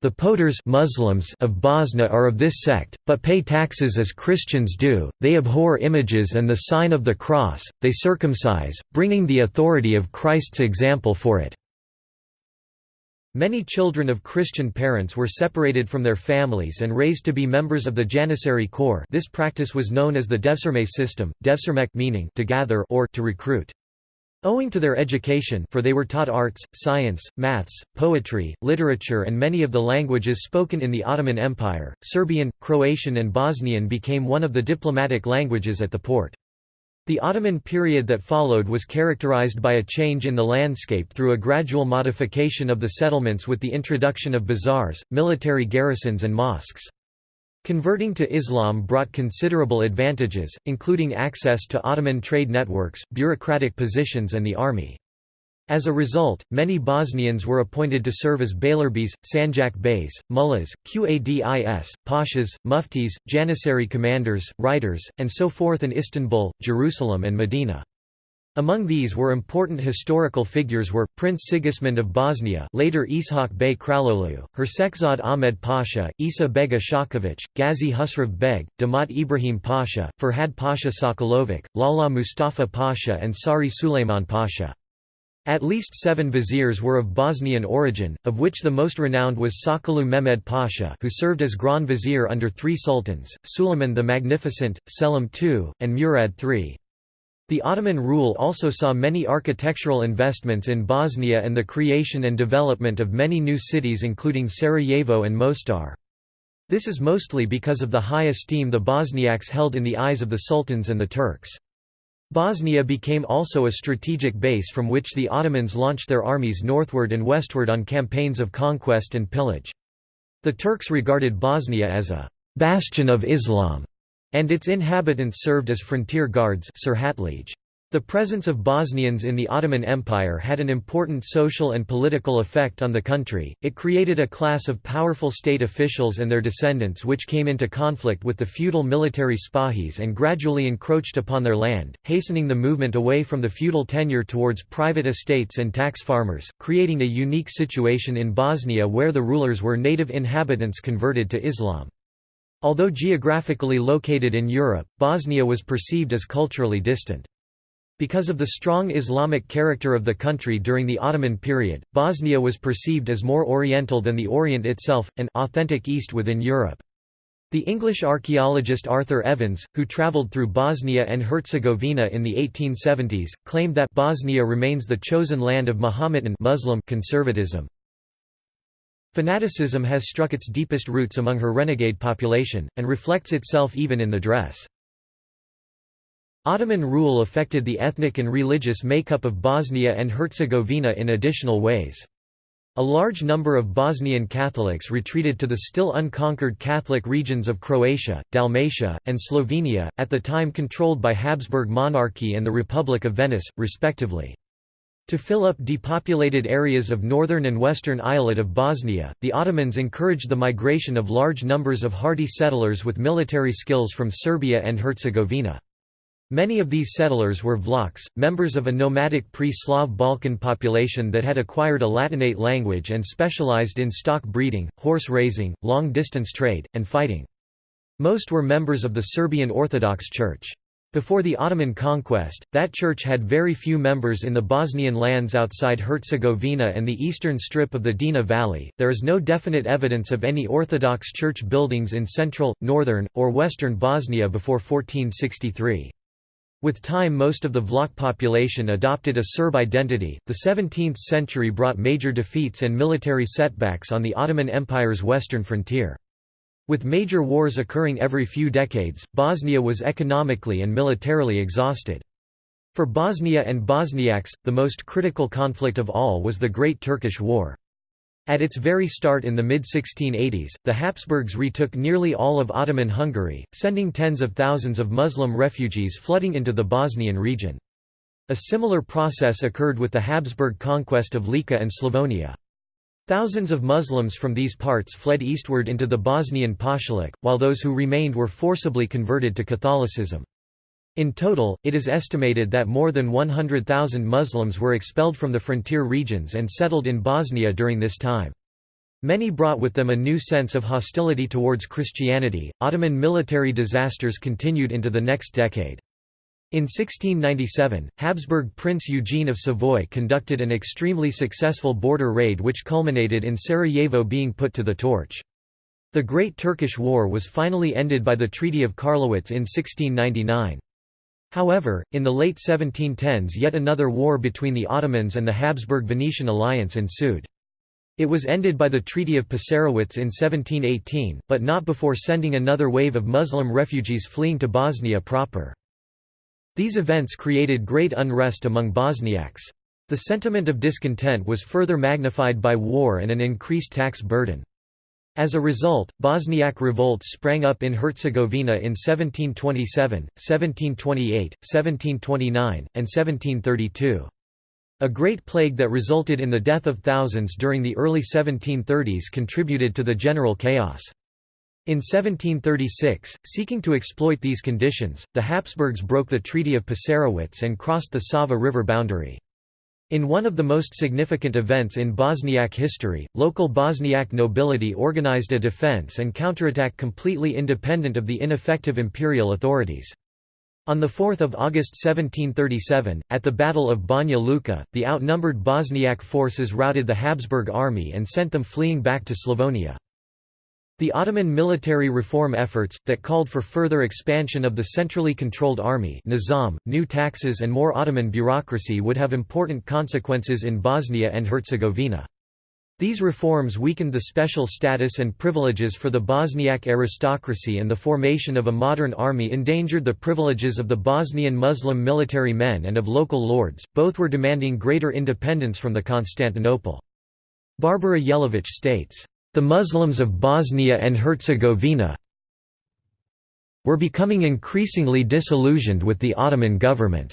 the Potures Muslims of Bosnia are of this sect, but pay taxes as Christians do, they abhor images and the sign of the cross, they circumcise, bringing the authority of Christ's example for it. Many children of Christian parents were separated from their families and raised to be members of the Janissary Corps this practice was known as the Devsirme system, devsirmek meaning to gather or to recruit. Owing to their education for they were taught arts, science, maths, poetry, literature and many of the languages spoken in the Ottoman Empire, Serbian, Croatian and Bosnian became one of the diplomatic languages at the Porte. The Ottoman period that followed was characterized by a change in the landscape through a gradual modification of the settlements with the introduction of bazaars, military garrisons and mosques. Converting to Islam brought considerable advantages, including access to Ottoman trade networks, bureaucratic positions and the army. As a result, many Bosnians were appointed to serve as Beylerbeys, Sanjak Beys, Mullahs, Qadis, Pashas, Muftis, Janissary commanders, writers, and so forth in Istanbul, Jerusalem and Medina. Among these were important historical figures were, Prince Sigismund of Bosnia later Ishak Bey Kralolu, Hersekzad Ahmed Pasha, Isa Bega Shakovic, Gazi Husrev Beg, Damat Ibrahim Pasha, Ferhad Pasha Sokolovic, Lala Mustafa Pasha and Sari Suleiman Pasha. At least seven viziers were of Bosnian origin, of which the most renowned was Sokollu Mehmed Pasha who served as Grand Vizier under three sultans, Suleiman the Magnificent, Selim II, and Murad III. The Ottoman rule also saw many architectural investments in Bosnia and the creation and development of many new cities including Sarajevo and Mostar. This is mostly because of the high esteem the Bosniaks held in the eyes of the sultans and the Turks. Bosnia became also a strategic base from which the Ottomans launched their armies northward and westward on campaigns of conquest and pillage. The Turks regarded Bosnia as a «bastion of Islam» and its inhabitants served as frontier guards the presence of Bosnians in the Ottoman Empire had an important social and political effect on the country, it created a class of powerful state officials and their descendants which came into conflict with the feudal military spahis and gradually encroached upon their land, hastening the movement away from the feudal tenure towards private estates and tax farmers, creating a unique situation in Bosnia where the rulers were native inhabitants converted to Islam. Although geographically located in Europe, Bosnia was perceived as culturally distant. Because of the strong Islamic character of the country during the Ottoman period, Bosnia was perceived as more Oriental than the Orient itself, an authentic East within Europe. The English archaeologist Arthur Evans, who travelled through Bosnia and Herzegovina in the 1870s, claimed that Bosnia remains the chosen land of Mohammedan Muslim conservatism. Fanaticism has struck its deepest roots among her renegade population, and reflects itself even in the dress. Ottoman rule affected the ethnic and religious makeup of Bosnia and Herzegovina in additional ways. A large number of Bosnian Catholics retreated to the still unconquered Catholic regions of Croatia, Dalmatia, and Slovenia, at the time controlled by Habsburg monarchy and the Republic of Venice, respectively. To fill up depopulated areas of northern and western eyalet of Bosnia, the Ottomans encouraged the migration of large numbers of hardy settlers with military skills from Serbia and Herzegovina. Many of these settlers were Vlachs, members of a nomadic pre-Slav Balkan population that had acquired a Latinate language and specialized in stock breeding, horse raising, long-distance trade, and fighting. Most were members of the Serbian Orthodox Church. Before the Ottoman conquest, that church had very few members in the Bosnian lands outside Herzegovina and the eastern strip of the Drina Valley. There is no definite evidence of any Orthodox church buildings in central, northern, or western Bosnia before 1463. With time most of the Vlach population adopted a Serb identity. The 17th century brought major defeats and military setbacks on the Ottoman Empire's western frontier. With major wars occurring every few decades, Bosnia was economically and militarily exhausted. For Bosnia and Bosniaks, the most critical conflict of all was the Great Turkish War. At its very start in the mid-1680s, the Habsburgs retook nearly all of Ottoman Hungary, sending tens of thousands of Muslim refugees flooding into the Bosnian region. A similar process occurred with the Habsburg conquest of Lika and Slavonia. Thousands of Muslims from these parts fled eastward into the Bosnian Pashalik, while those who remained were forcibly converted to Catholicism. In total, it is estimated that more than 100,000 Muslims were expelled from the frontier regions and settled in Bosnia during this time. Many brought with them a new sense of hostility towards Christianity. Ottoman military disasters continued into the next decade. In 1697, Habsburg Prince Eugene of Savoy conducted an extremely successful border raid which culminated in Sarajevo being put to the torch. The Great Turkish War was finally ended by the Treaty of Karlowitz in 1699. However, in the late 1710s yet another war between the Ottomans and the Habsburg-Venetian alliance ensued. It was ended by the Treaty of Passarowitz in 1718, but not before sending another wave of Muslim refugees fleeing to Bosnia proper. These events created great unrest among Bosniaks. The sentiment of discontent was further magnified by war and an increased tax burden. As a result, Bosniak revolts sprang up in Herzegovina in 1727, 1728, 1729, and 1732. A great plague that resulted in the death of thousands during the early 1730s contributed to the general chaos. In 1736, seeking to exploit these conditions, the Habsburgs broke the Treaty of Passarowitz and crossed the Sava River boundary. In one of the most significant events in Bosniak history, local Bosniak nobility organized a defense and counterattack completely independent of the ineffective imperial authorities. On 4 August 1737, at the Battle of Banja Luka, the outnumbered Bosniak forces routed the Habsburg army and sent them fleeing back to Slavonia. The Ottoman military reform efforts, that called for further expansion of the centrally controlled army nizam, new taxes and more Ottoman bureaucracy would have important consequences in Bosnia and Herzegovina. These reforms weakened the special status and privileges for the Bosniak aristocracy and the formation of a modern army endangered the privileges of the Bosnian Muslim military men and of local lords, both were demanding greater independence from the Constantinople. Barbara Jelavich states, the Muslims of Bosnia and Herzegovina were becoming increasingly disillusioned with the Ottoman government.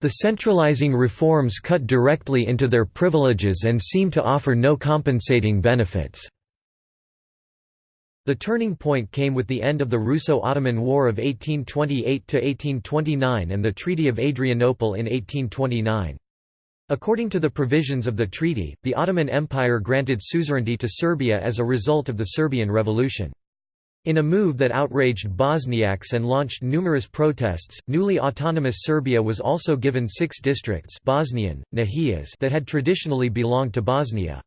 The centralizing reforms cut directly into their privileges and seemed to offer no compensating benefits. The turning point came with the end of the Russo-Ottoman War of 1828–1829 and the Treaty of Adrianople in 1829. According to the provisions of the treaty, the Ottoman Empire granted suzerainty to Serbia as a result of the Serbian Revolution. In a move that outraged Bosniaks and launched numerous protests, newly autonomous Serbia was also given six districts Bosnian, Nahijas that had traditionally belonged to Bosnia.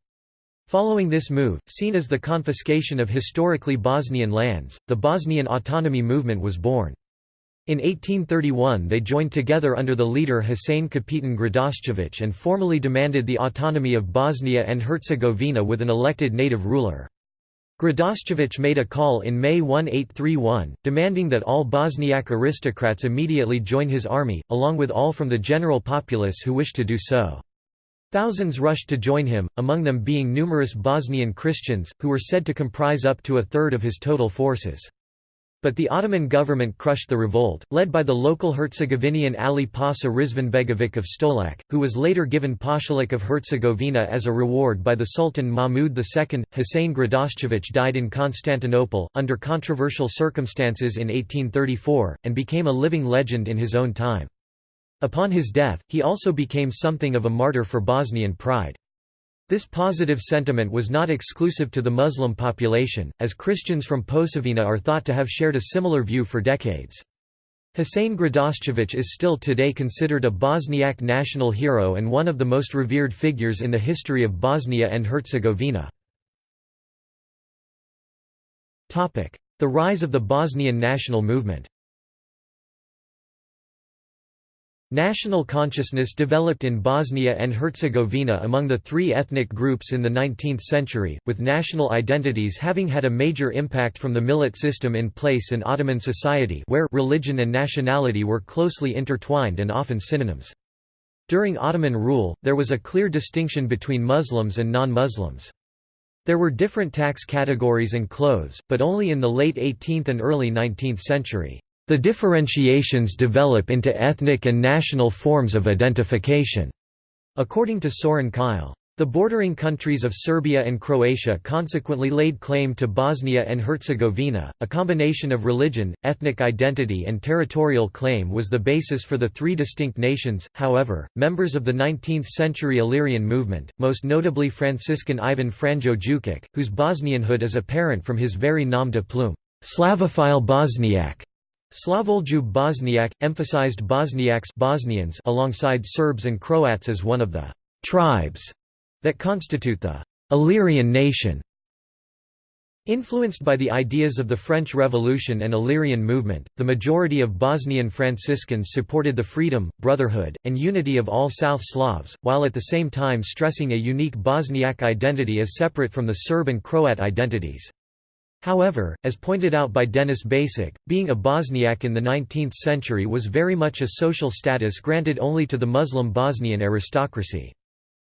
Following this move, seen as the confiscation of historically Bosnian lands, the Bosnian autonomy movement was born. In 1831 they joined together under the leader Husein Kapitan Gradascevic and formally demanded the autonomy of Bosnia and Herzegovina with an elected native ruler. Gradascevic made a call in May 1831, demanding that all Bosniak aristocrats immediately join his army, along with all from the general populace who wished to do so. Thousands rushed to join him, among them being numerous Bosnian Christians, who were said to comprise up to a third of his total forces. But the Ottoman government crushed the revolt, led by the local Herzegovinian Ali Pasha Rizvanbegovic of Stolac, who was later given Pashalik of Herzegovina as a reward by the Sultan Mahmud II. Husein Gradascevic died in Constantinople, under controversial circumstances in 1834, and became a living legend in his own time. Upon his death, he also became something of a martyr for Bosnian pride. This positive sentiment was not exclusive to the Muslim population, as Christians from Posavina are thought to have shared a similar view for decades. Husein Gradascevic is still today considered a Bosniak national hero and one of the most revered figures in the history of Bosnia and Herzegovina. The rise of the Bosnian national movement National consciousness developed in Bosnia and Herzegovina among the three ethnic groups in the 19th century, with national identities having had a major impact from the millet system in place in Ottoman society where religion and nationality were closely intertwined and often synonyms. During Ottoman rule, there was a clear distinction between Muslims and non-Muslims. There were different tax categories and clothes, but only in the late 18th and early 19th century. The differentiations develop into ethnic and national forms of identification. According to Soren Keil, the bordering countries of Serbia and Croatia consequently laid claim to Bosnia and Herzegovina. A combination of religion, ethnic identity, and territorial claim was the basis for the three distinct nations. However, members of the 19th century Illyrian movement, most notably Franciscan Ivan Franjo Jukic, whose Bosnianhood is apparent from his very nom de plume, Slavoljub Bosniak, Slavoljub Bosniak, emphasized Bosniaks Bosnians alongside Serbs and Croats as one of the «tribes» that constitute the «Illyrian nation». Influenced by the ideas of the French Revolution and Illyrian movement, the majority of Bosnian Franciscans supported the freedom, brotherhood, and unity of all South Slavs, while at the same time stressing a unique Bosniak identity as separate from the Serb and Croat identities. However, as pointed out by Denis Basic, being a Bosniak in the 19th century was very much a social status granted only to the Muslim Bosnian aristocracy.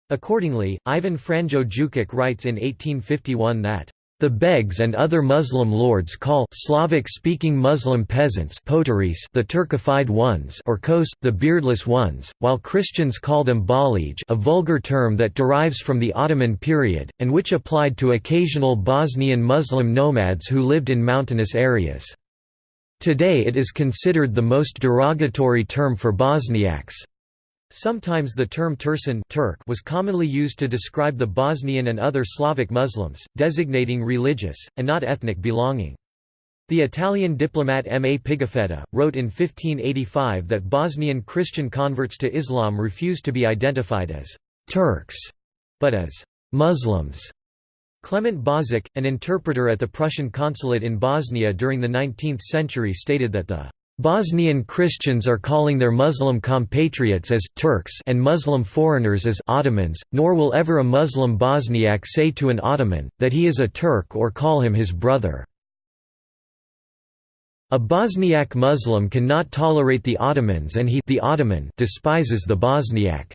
Accordingly, Ivan Franjo Jukic writes in 1851 that the begs and other Muslim lords call Slavic-speaking Muslim peasants the Turkified ones or Kos, the beardless ones, while Christians call them Balij a vulgar term that derives from the Ottoman period, and which applied to occasional Bosnian Muslim nomads who lived in mountainous areas. Today it is considered the most derogatory term for Bosniaks. Sometimes the term Tursan Turk was commonly used to describe the Bosnian and other Slavic Muslims, designating religious, and not ethnic belonging. The Italian diplomat M. A. Pigafetta, wrote in 1585 that Bosnian Christian converts to Islam refused to be identified as «Turks», but as «Muslims». Clement Bozic, an interpreter at the Prussian consulate in Bosnia during the 19th century stated that the Bosnian Christians are calling their Muslim compatriots as Turks and Muslim foreigners as Ottomans, nor will ever a Muslim Bosniak say to an Ottoman, that he is a Turk or call him his brother. A Bosniak Muslim cannot tolerate the Ottomans and he the Ottoman despises the Bosniak.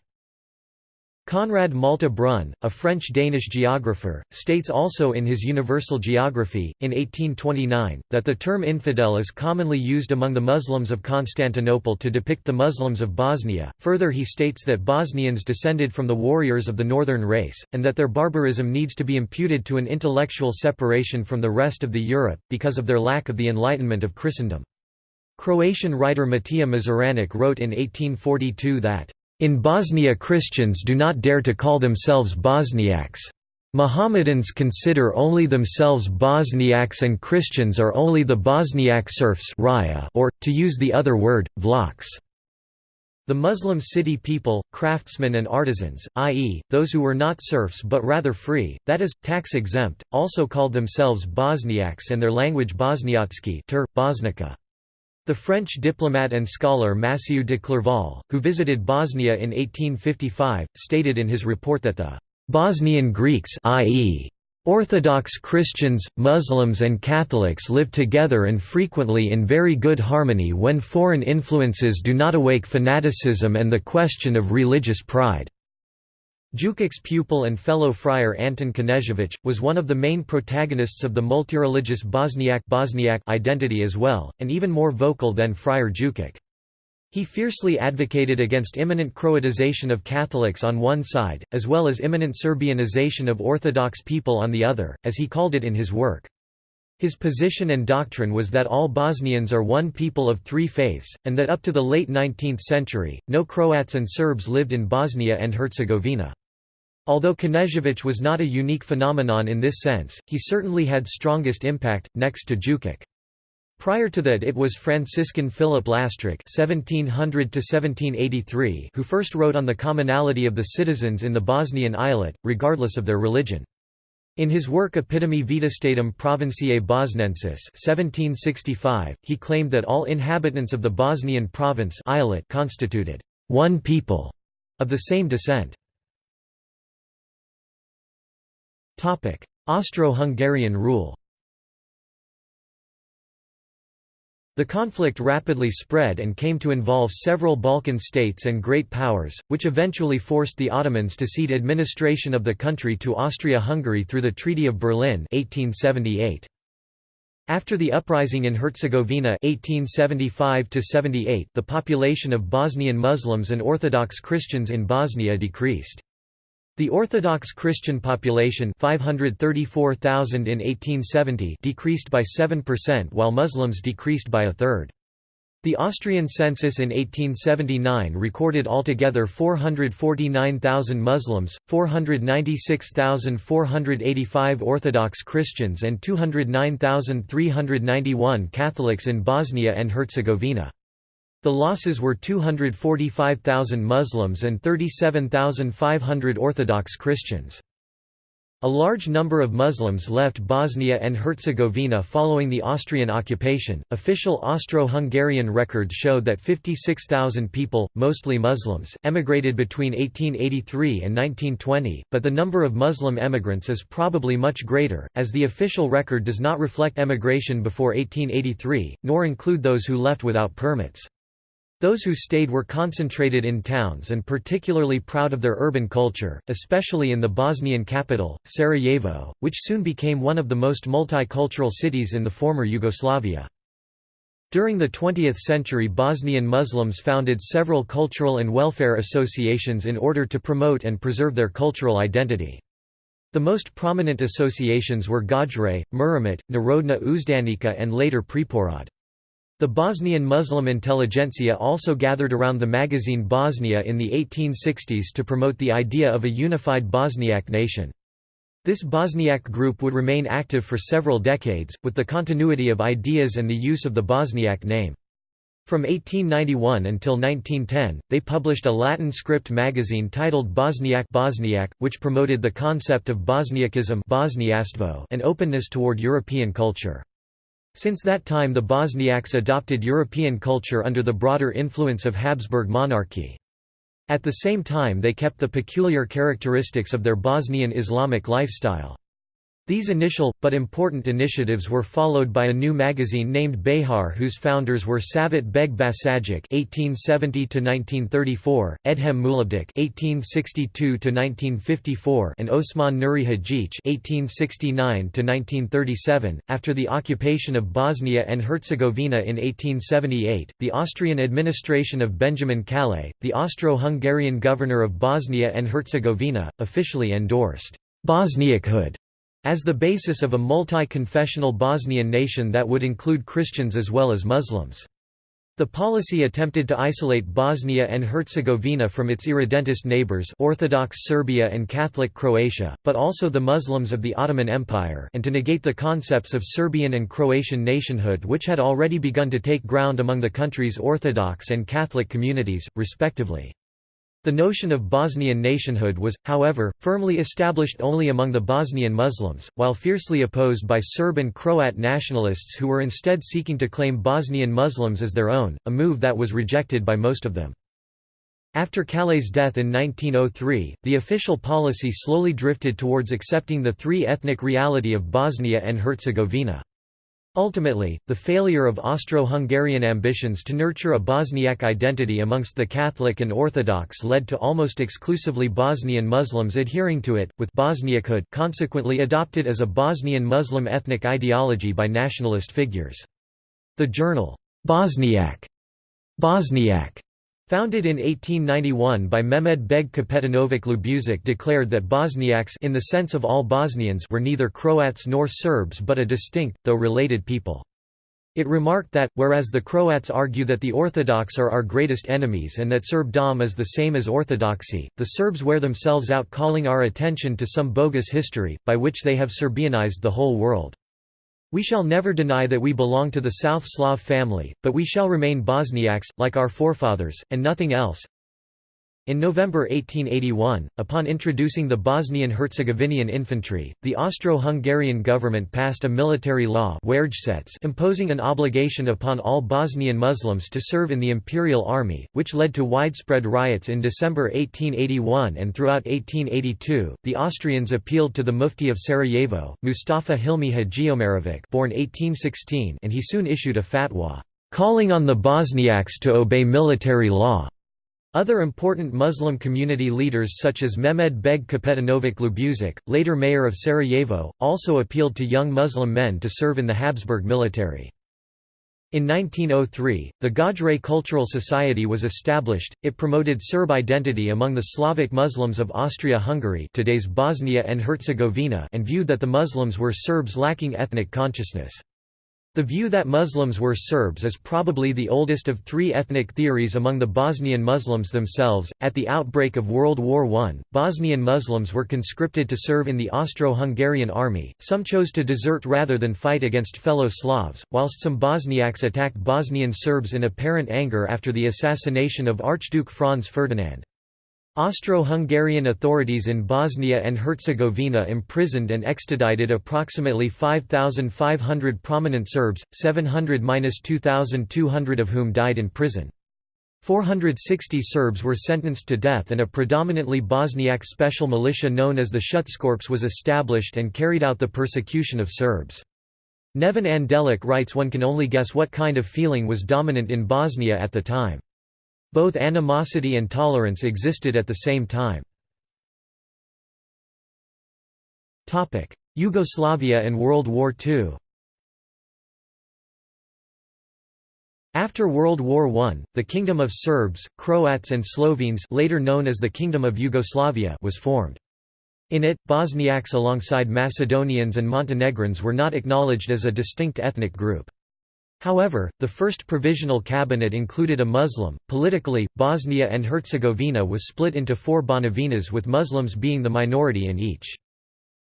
Conrad Malte Brun, a French-Danish geographer, states also in his Universal Geography, in 1829, that the term infidel is commonly used among the Muslims of Constantinople to depict the Muslims of Bosnia. Further he states that Bosnians descended from the warriors of the northern race, and that their barbarism needs to be imputed to an intellectual separation from the rest of the Europe, because of their lack of the enlightenment of Christendom. Croatian writer Matija Mazuranic wrote in 1842 that in Bosnia Christians do not dare to call themselves Bosniaks. Mohammedans consider only themselves Bosniaks and Christians are only the Bosniak serfs or, to use the other word, vlachs. The Muslim city people, craftsmen and artisans, i.e., those who were not serfs but rather free, that is, tax-exempt, also called themselves Bosniaks and their language Bosniatsky ter, Bosnica. The French diplomat and scholar Massieu de Clerval, who visited Bosnia in 1855, stated in his report that the Bosnian Greeks i.e. Orthodox Christians, Muslims and Catholics live together and frequently in very good harmony when foreign influences do not awake fanaticism and the question of religious pride." Jukic's pupil and fellow friar Anton Knežević, was one of the main protagonists of the multireligious Bosniak, Bosniak identity as well, and even more vocal than Friar Jukic. He fiercely advocated against imminent Croatization of Catholics on one side, as well as imminent Serbianization of Orthodox people on the other, as he called it in his work. His position and doctrine was that all Bosnians are one people of three faiths, and that up to the late 19th century, no Croats and Serbs lived in Bosnia and Herzegovina. Although Knežević was not a unique phenomenon in this sense, he certainly had strongest impact, next to Jukic. Prior to that it was Franciscan Philip Lastric (1700–1783) who first wrote on the commonality of the citizens in the Bosnian eyalet, regardless of their religion. In his work Epitome Vetustatum Provinciae Bosnensis 1765, he claimed that all inhabitants of the Bosnian province eyalet constituted one people of the same descent. Austro-Hungarian rule The conflict rapidly spread and came to involve several Balkan states and great powers, which eventually forced the Ottomans to cede administration of the country to Austria-Hungary through the Treaty of Berlin 1878. After the uprising in Herzegovina 1875 the population of Bosnian Muslims and Orthodox Christians in Bosnia decreased. The Orthodox Christian population 534,000 in 1870 decreased by 7% while Muslims decreased by a third. The Austrian census in 1879 recorded altogether 449,000 Muslims, 496,485 Orthodox Christians and 209,391 Catholics in Bosnia and Herzegovina. The losses were 245,000 Muslims and 37,500 Orthodox Christians. A large number of Muslims left Bosnia and Herzegovina following the Austrian occupation. Official Austro-Hungarian records showed that 56,000 people, mostly Muslims, emigrated between 1883 and 1920, but the number of Muslim emigrants is probably much greater, as the official record does not reflect emigration before 1883, nor include those who left without permits. Those who stayed were concentrated in towns and particularly proud of their urban culture, especially in the Bosnian capital, Sarajevo, which soon became one of the most multicultural cities in the former Yugoslavia. During the 20th century Bosnian Muslims founded several cultural and welfare associations in order to promote and preserve their cultural identity. The most prominent associations were Gajret, Merhamet, Narodna Uzdanica and later Preporod. The Bosnian Muslim intelligentsia also gathered around the magazine Bosnia in the 1860s to promote the idea of a unified Bosniak nation. This Bosniak group would remain active for several decades, with the continuity of ideas and the use of the Bosniak name. From 1891 until 1910, they published a Latin script magazine titled Bosniak Bosniak, which promoted the concept of Bosniakism and openness toward European culture. Since that time the Bosniaks adopted European culture under the broader influence of Habsburg monarchy. At the same time they kept the peculiar characteristics of their Bosnian Islamic lifestyle. These initial, but important initiatives were followed by a new magazine named Behar whose founders were Savit Beg Basagic (1870–1934), Edhem Mulabdic (1862–1954), and Osman Nuri Hadjic (1869–1937). After the occupation of Bosnia and Herzegovina in 1878, the Austrian administration of Benjamin Kállay, the Austro-Hungarian governor of Bosnia and Herzegovina, officially endorsed Bosniakhood as the basis of a multi-confessional Bosnian nation that would include Christians as well as Muslims. The policy attempted to isolate Bosnia and Herzegovina from its irredentist neighbors Orthodox Serbia and Catholic Croatia, but also the Muslims of the Ottoman Empire and to negate the concepts of Serbian and Croatian nationhood which had already begun to take ground among the country's Orthodox and Catholic communities, respectively. The notion of Bosnian nationhood was, however, firmly established only among the Bosnian Muslims, while fiercely opposed by Serb and Croat nationalists who were instead seeking to claim Bosnian Muslims as their own, a move that was rejected by most of them. After Kállay's death in 1903, the official policy slowly drifted towards accepting the three-ethnic reality of Bosnia and Herzegovina. Ultimately, the failure of Austro-Hungarian ambitions to nurture a Bosniak identity amongst the Catholic and Orthodox led to almost exclusively Bosnian Muslims adhering to it, with Bosniakhood consequently adopted as a Bosnian Muslim ethnic ideology by nationalist figures. The journal, Bosniak, Bosniak Founded in 1891 by Mehmed Beg Kapetanovic Ljubusak declared that Bosniaks in the sense of all Bosnians were neither Croats nor Serbs but a distinct, though related people. It remarked that, whereas the Croats argue that the Orthodox are our greatest enemies and that Serbdom is the same as Orthodoxy, the Serbs wear themselves out calling our attention to some bogus history, by which they have Serbianized the whole world. We shall never deny that we belong to the South Slav family, but we shall remain Bosniaks, like our forefathers, and nothing else. In November 1881, upon introducing the Bosnian-Herzegovinian infantry, the Austro-Hungarian government passed a military law imposing an obligation upon all Bosnian Muslims to serve in the imperial army, which led to widespread riots in December 1881 and throughout 1882. The Austrians appealed to the Mufti of Sarajevo, Mustafa Hilmi Hajiomarovic, born 1816, and he soon issued a fatwa calling on the Bosniaks to obey military law. Other important Muslim community leaders such as Mehmed Beg Kapetanovic Ljubusak, later mayor of Sarajevo, also appealed to young Muslim men to serve in the Habsburg military. In 1903, the Gajret Cultural Society was established. It promoted Serb identity among the Slavic Muslims of Austria-Hungary, today's Bosnia and Herzegovina, and viewed that the Muslims were Serbs lacking ethnic consciousness. The view that Muslims were Serbs is probably the oldest of three ethnic theories among the Bosnian Muslims themselves. At the outbreak of World War I, Bosnian Muslims were conscripted to serve in the Austro Hungarian army, some chose to desert rather than fight against fellow Slavs, whilst some Bosniaks attacked Bosnian Serbs in apparent anger after the assassination of Archduke Franz Ferdinand. Austro-Hungarian authorities in Bosnia and Herzegovina imprisoned and extradited approximately 5,500 prominent Serbs, 700–2,200 of whom died in prison. 460 Serbs were sentenced to death and a predominantly Bosniak special militia known as the Schutzkorps was established and carried out the persecution of Serbs. Neven Andelic writes one can only guess what kind of feeling was dominant in Bosnia at the time. Both animosity and tolerance existed at the same time. Yugoslavia and World War II After World War I, the Kingdom of Serbs, Croats and Slovenes later known as the Kingdom of Yugoslavia was formed. In it, Bosniaks alongside Macedonians and Montenegrins were not acknowledged as a distinct ethnic group. However, the first provisional cabinet included a Muslim. Politically, Bosnia and Herzegovina was split into four Banovinas with Muslims being the minority in each.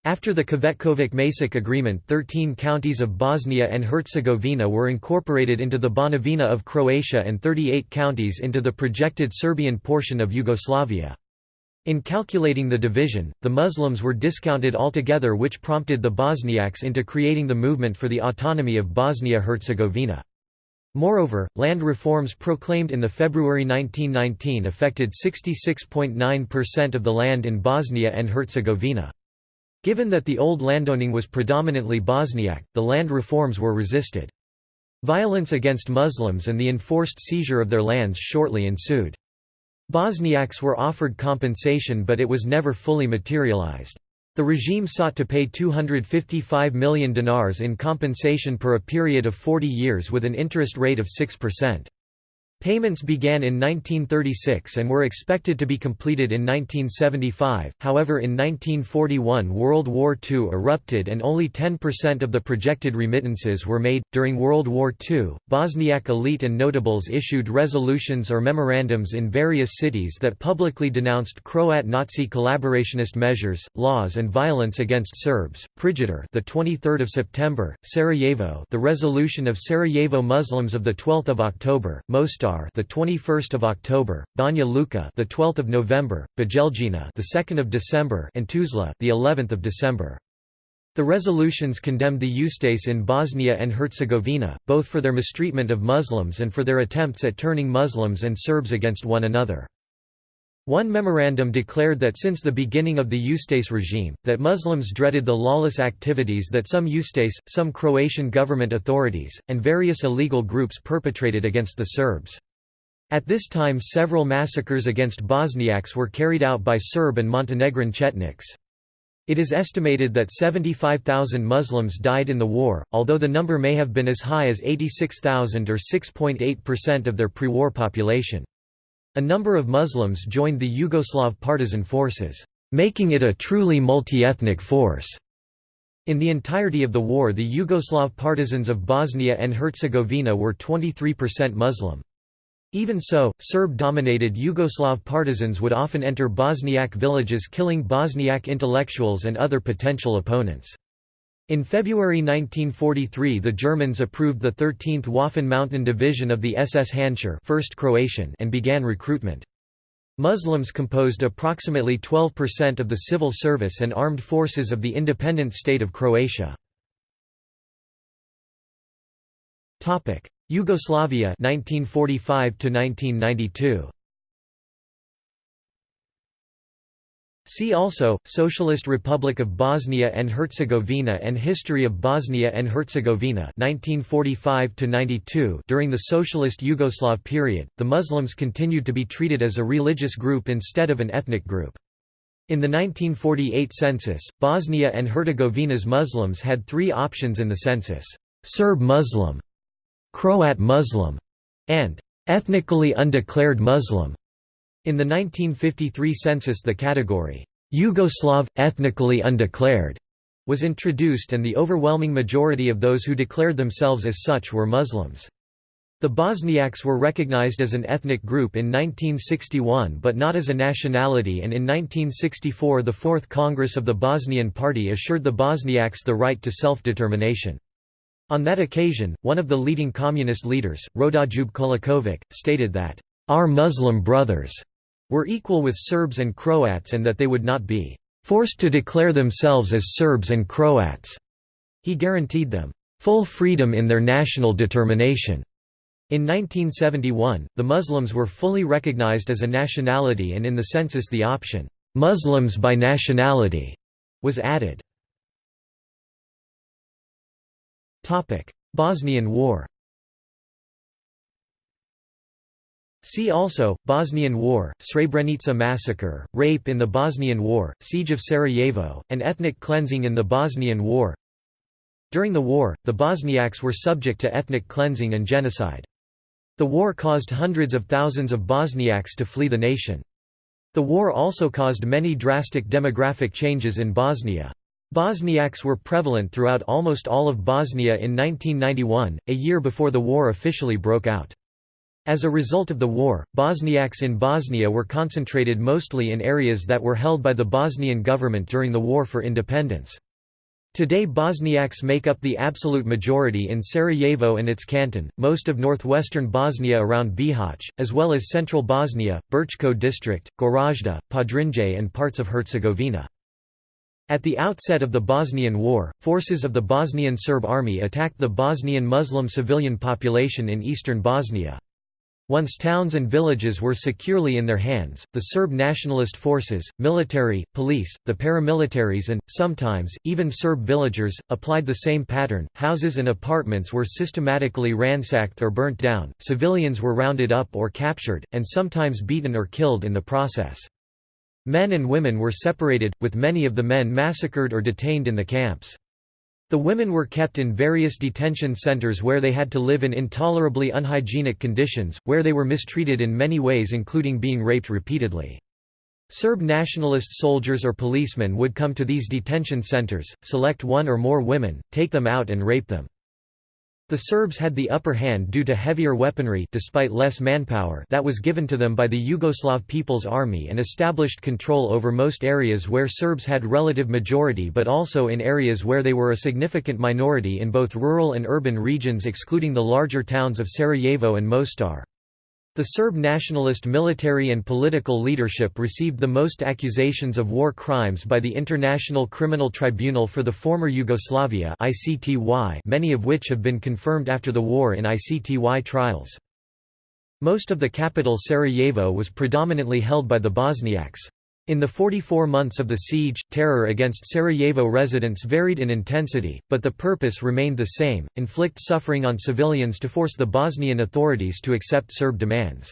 After the Cvetkovic-Macek agreement 13 counties of Bosnia and Herzegovina were incorporated into the Banovina of Croatia and 38 counties into the projected Serbian portion of Yugoslavia. In calculating the division, the Muslims were discounted altogether which prompted the Bosniaks into creating the movement for the autonomy of Bosnia-Herzegovina. Moreover, land reforms proclaimed in the February 1919 affected 66.9% of the land in Bosnia and Herzegovina. Given that the old landowning was predominantly Bosniak, the land reforms were resisted. Violence against Muslims and the enforced seizure of their lands shortly ensued. Bosniaks were offered compensation but it was never fully materialized. The regime sought to pay 255 million dinars in compensation per a period of 40 years with an interest rate of 6%. Payments began in 1936 and were expected to be completed in 1975, however in 1941 World War II erupted and only 10% of the projected remittances were made. During World War II, Bosniak elite and notables issued resolutions or memorandums in various cities that publicly denounced Croat Nazi collaborationist measures, laws and violence against Serbs. Prijedor, the 23rd of September, Sarajevo, the resolution of Sarajevo Muslims of the 12th of October, Mostar the 21st of October, Banja Luka the 12th of November, Bijeljina the 2nd of December and Tuzla the 11th of December. The resolutions condemned the Ustase in Bosnia and Herzegovina, both for their mistreatment of Muslims and for their attempts at turning Muslims and Serbs against one another. One memorandum declared that since the beginning of the Ustase regime, that Muslims dreaded the lawless activities that some Ustase, some Croatian government authorities, and various illegal groups perpetrated against the Serbs. At this time several massacres against Bosniaks were carried out by Serb and Montenegrin Chetniks. It is estimated that 75,000 Muslims died in the war, although the number may have been as high as 86,000 or 6.8% of their pre-war population. A number of Muslims joined the Yugoslav partisan forces, making it a truly multi-ethnic force. In the entirety of the war the Yugoslav partisans of Bosnia and Herzegovina were 23% Muslim. Even so, Serb-dominated Yugoslav partisans would often enter Bosniak villages killing Bosniak intellectuals and other potential opponents. In February 1943 the Germans approved the 13th Waffen Mountain Division of the SS Handschar 1st Croatian and began recruitment. Muslims composed approximately 12% of the civil service and armed forces of the independent state of Croatia. Yugoslavia 1945 to 1992 See also, Socialist Republic of Bosnia and Herzegovina and History of Bosnia and Herzegovina 1945 During the Socialist Yugoslav period, the Muslims continued to be treated as a religious group instead of an ethnic group. In the 1948 census, Bosnia and Herzegovina's Muslims had three options in the census, Serb Muslim, Croat Muslim, and ethnically undeclared Muslim. In the 1953 census the category, "'Yugoslav, ethnically undeclared' was introduced and the overwhelming majority of those who declared themselves as such were Muslims. The Bosniaks were recognized as an ethnic group in 1961 but not as a nationality and in 1964 the Fourth Congress of the Bosnian Party assured the Bosniaks the right to self-determination. On that occasion, one of the leading communist leaders, Rodoljub Colakovic, stated that, "...our Muslim brothers were equal with Serbs and Croats and that they would not be forced to declare themselves as Serbs and Croats. He guaranteed them full freedom in their national determination. In 1971, the Muslims were fully recognized as a nationality and in the census the option, Muslims by nationality, was added. Bosnian War See also, Bosnian War, Srebrenica massacre, rape in the Bosnian War, siege of Sarajevo, and ethnic cleansing in the Bosnian War During the war, the Bosniaks were subject to ethnic cleansing and genocide. The war caused hundreds of thousands of Bosniaks to flee the nation. The war also caused many drastic demographic changes in Bosnia. Bosniaks were prevalent throughout almost all of Bosnia in 1991, a year before the war officially broke out. As a result of the war, Bosniaks in Bosnia were concentrated mostly in areas that were held by the Bosnian government during the War for Independence. Today Bosniaks make up the absolute majority in Sarajevo and its canton, most of northwestern Bosnia around Bihać, as well as central Bosnia, Brčko district, Gorazde, Podrinje and parts of Herzegovina. At the outset of the Bosnian War, forces of the Bosnian Serb army attacked the Bosnian Muslim civilian population in eastern Bosnia. Once towns and villages were securely in their hands, the Serb nationalist forces, military, police, the paramilitaries and, sometimes, even Serb villagers, applied the same pattern. Houses and apartments were systematically ransacked or burnt down, civilians were rounded up or captured, and sometimes beaten or killed in the process. Men and women were separated, with many of the men massacred or detained in the camps. The women were kept in various detention centers where they had to live in intolerably unhygienic conditions, where they were mistreated in many ways including being raped repeatedly. Serb nationalist soldiers or policemen would come to these detention centers, select one or more women, take them out and rape them. The Serbs had the upper hand due to heavier weaponry despite less manpower that was given to them by the Yugoslav People's Army and established control over most areas where Serbs had relative majority but also in areas where they were a significant minority in both rural and urban regions excluding the larger towns of Sarajevo and Mostar. The Serb nationalist military and political leadership received the most accusations of war crimes by the International Criminal Tribunal for the former Yugoslavia many of which have been confirmed after the war in ICTY trials. Most of the capital Sarajevo was predominantly held by the Bosniaks. In the 44 months of the siege, terror against Sarajevo residents varied in intensity, but the purpose remained the same, inflict suffering on civilians to force the Bosnian authorities to accept Serb demands.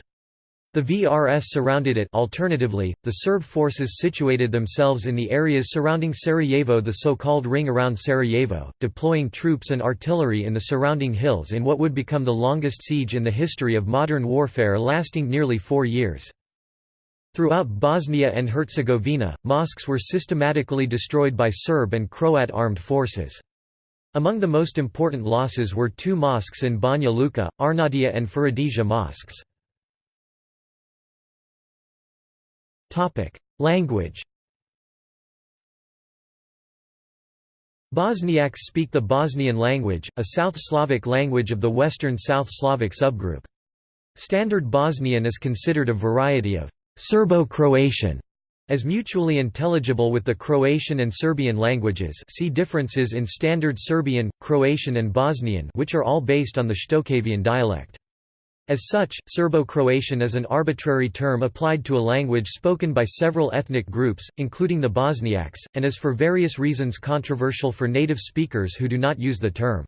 The VRS surrounded it alternatively, the Serb forces situated themselves in the areas surrounding Sarajevo the so-called ring around Sarajevo, deploying troops and artillery in the surrounding hills in what would become the longest siege in the history of modern warfare lasting nearly four years. Throughout Bosnia and Herzegovina, mosques were systematically destroyed by Serb and Croat armed forces. Among the most important losses were two mosques in Banja Luka, Arnaudija and Ferhadija mosques. Language Bosniaks speak the Bosnian language, a South Slavic language of the Western South Slavic subgroup. Standard Bosnian is considered a variety of Serbo-Croatian as mutually intelligible with the Croatian and Serbian languages see differences in Standard Serbian, Croatian and Bosnian which are all based on the Shtokavian dialect. As such, Serbo-Croatian is an arbitrary term applied to a language spoken by several ethnic groups, including the Bosniaks, and is for various reasons controversial for native speakers who do not use the term.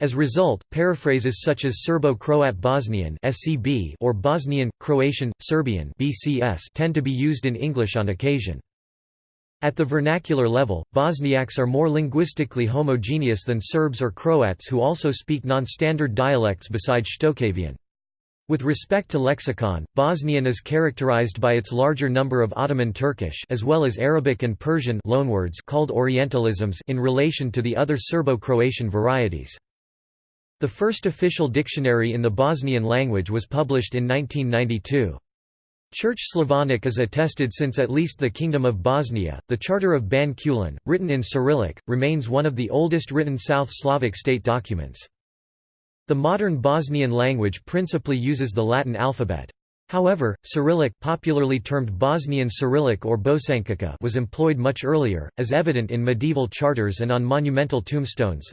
As a result, paraphrases such as Serbo-Croat Bosnian or Bosnian, Croatian, Serbian tend to be used in English on occasion. At the vernacular level, Bosniaks are more linguistically homogeneous than Serbs or Croats who also speak non-standard dialects besides Shtokavian. With respect to lexicon, Bosnian is characterized by its larger number of Ottoman Turkish as well as Arabic and Persian loanwords called Orientalisms in relation to the other Serbo-Croatian varieties. The first official dictionary in the Bosnian language was published in 1992. Church Slavonic is attested since at least the Kingdom of Bosnia. The Charter of Ban Kulin, written in Cyrillic, remains one of the oldest written South Slavic state documents. The modern Bosnian language principally uses the Latin alphabet. However, Cyrillic popularly termed Bosnian Cyrillic or Bosančica was employed much earlier, as evident in medieval charters and on monumental tombstones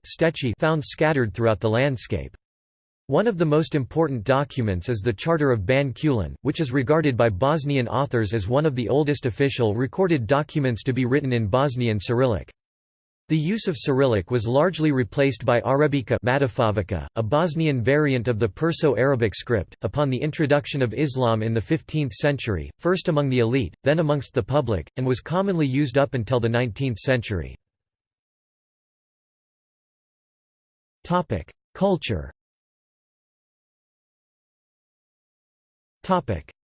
found scattered throughout the landscape. One of the most important documents is the Charter of Ban Kulin, which is regarded by Bosnian authors as one of the oldest official recorded documents to be written in Bosnian Cyrillic. The use of Cyrillic was largely replaced by Arebica a Bosnian variant of the Perso-Arabic script, upon the introduction of Islam in the 15th century, first among the elite, then amongst the public, and was commonly used up until the 19th century. Culture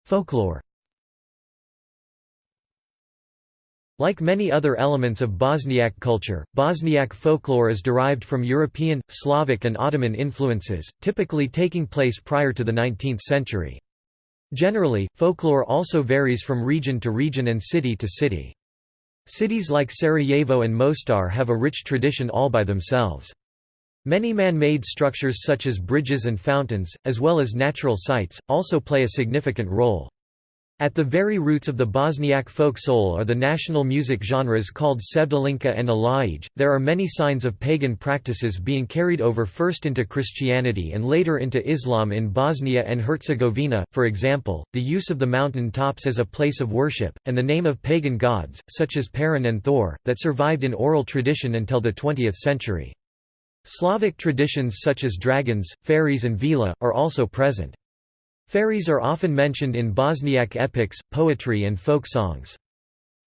Folklore Like many other elements of Bosniak culture, Bosniak folklore is derived from European, Slavic and Ottoman influences, typically taking place prior to the 19th century. Generally, folklore also varies from region to region and city to city. Cities like Sarajevo and Mostar have a rich tradition all by themselves. Many man-made structures such as bridges and fountains, as well as natural sites, also play a significant role. At the very roots of the Bosniak folk soul are the national music genres called Sevdalinka and Alajj. There are many signs of pagan practices being carried over first into Christianity and later into Islam in Bosnia and Herzegovina, for example, the use of the mountain tops as a place of worship, and the name of pagan gods, such as Perun and Thor, that survived in oral tradition until the 20th century. Slavic traditions such as dragons, fairies and vila, are also present. Fairies are often mentioned in Bosniak epics, poetry and folk songs.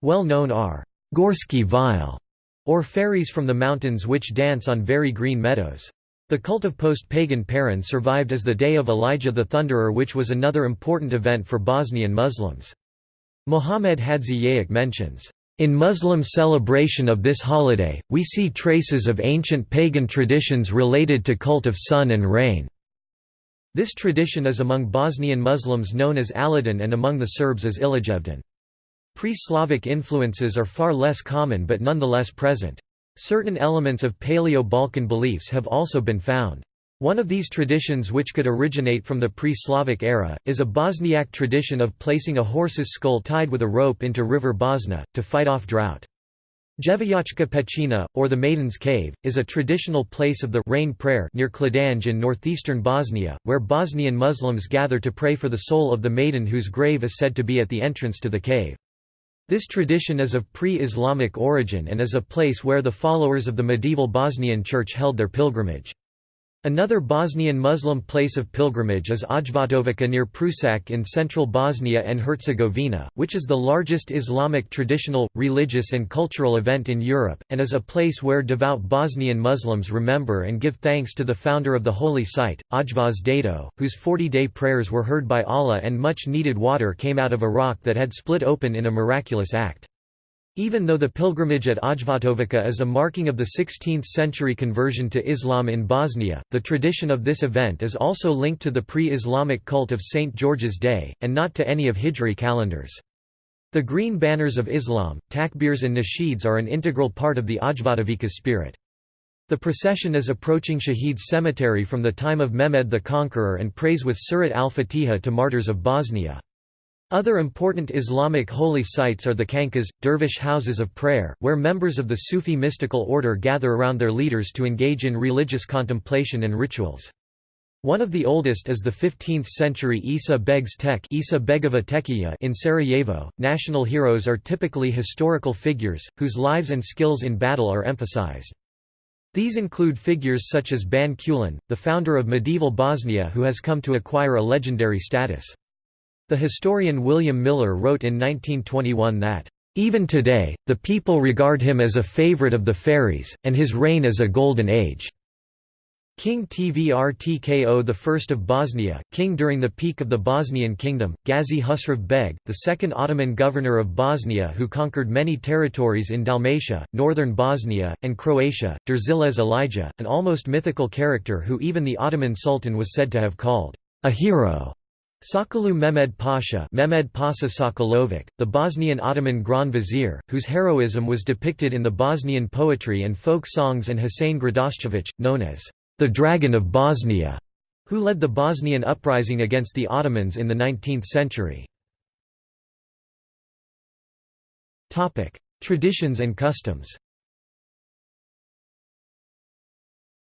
Well known are Gorski Vile, or fairies from the mountains which dance on very green meadows. The cult of post-pagan Perun survived as the Day of Elijah the Thunderer which was another important event for Bosnian Muslims. Muhammad Hadzi mentions, "...in Muslim celebration of this holiday, we see traces of ancient pagan traditions related to cult of sun and rain." This tradition is among Bosnian Muslims known as Aladin and among the Serbs as Ilijevdan. Pre-Slavic influences are far less common but nonetheless present. Certain elements of Paleo-Balkan beliefs have also been found. One of these traditions which could originate from the pre-Slavic era, is a Bosniak tradition of placing a horse's skull tied with a rope into river Bosna, to fight off drought. Djevojačka Pećina, or the Maiden's Cave, is a traditional place of the rain prayer near Kladanj in northeastern Bosnia, where Bosnian Muslims gather to pray for the soul of the maiden whose grave is said to be at the entrance to the cave. This tradition is of pre-Islamic origin and is a place where the followers of the medieval Bosnian Church held their pilgrimage. Another Bosnian Muslim place of pilgrimage is Ajvatovica near Prusac in central Bosnia and Herzegovina, which is the largest Islamic traditional, religious and cultural event in Europe, and is a place where devout Bosnian Muslims remember and give thanks to the founder of the holy site, Ajvaz Dedo, whose 40-day prayers were heard by Allah and much needed water came out of a rock that had split open in a miraculous act. Even though the pilgrimage at Ajvatovica is a marking of the 16th-century conversion to Islam in Bosnia, the tradition of this event is also linked to the pre-Islamic cult of St. George's Day, and not to any of Hijri calendars. The green banners of Islam, takbirs and nasheeds are an integral part of the Ajvatovica spirit. The procession is approaching Shaheed Cemetery from the time of Mehmed the Conqueror and prays with Surat al-Fatiha to martyrs of Bosnia. Other important Islamic holy sites are the khanqahs, dervish houses of prayer, where members of the Sufi mystical order gather around their leaders to engage in religious contemplation and rituals. One of the oldest is the 15th-century Isa Beg's Tek Isa Begova in Sarajevo. National heroes are typically historical figures, whose lives and skills in battle are emphasized. These include figures such as Ban Kulin, the founder of medieval Bosnia who has come to acquire a legendary status. The historian William Miller wrote in 1921 that, "...even today, the people regard him as a favorite of the fairies, and his reign as a golden age." King Tvrtko I of Bosnia, king during the peak of the Bosnian kingdom, Gazi Husrev Beg, the second Ottoman governor of Bosnia who conquered many territories in Dalmatia, northern Bosnia, and Croatia, Derzelez Elijah, an almost mythical character who even the Ottoman Sultan was said to have called a hero. Sokollu Mehmed Pasha Mehmed Pasha Sokolovic, the Bosnian Ottoman Grand Vizier, whose heroism was depicted in the Bosnian poetry and folk songs and Hussein Gradascevic, known as the Dragon of Bosnia, who led the Bosnian uprising against the Ottomans in the 19th century. Traditions and customs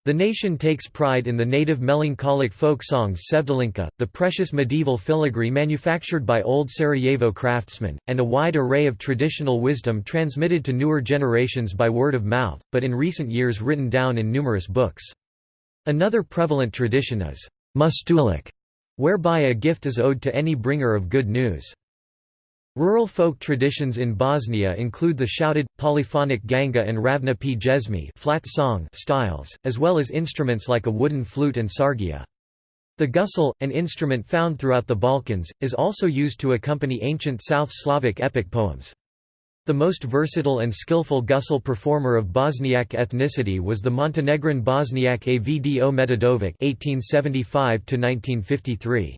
The nation takes pride in the native melancholic folk songs Sevdalinka, the precious medieval filigree manufactured by old Sarajevo craftsmen, and a wide array of traditional wisdom transmitted to newer generations by word of mouth, but in recent years written down in numerous books. Another prevalent tradition is mustulik, whereby a gift is owed to any bringer of good news. Rural folk traditions in Bosnia include the shouted, polyphonic ganga and ravna p flat song styles, as well as instruments like a wooden flute and sargija. The gusle, an instrument found throughout the Balkans, is also used to accompany ancient South Slavic epic poems. The most versatile and skillful gusle performer of Bosniak ethnicity was the Montenegrin Bosniak Avdo Medjedovic (1875–1953).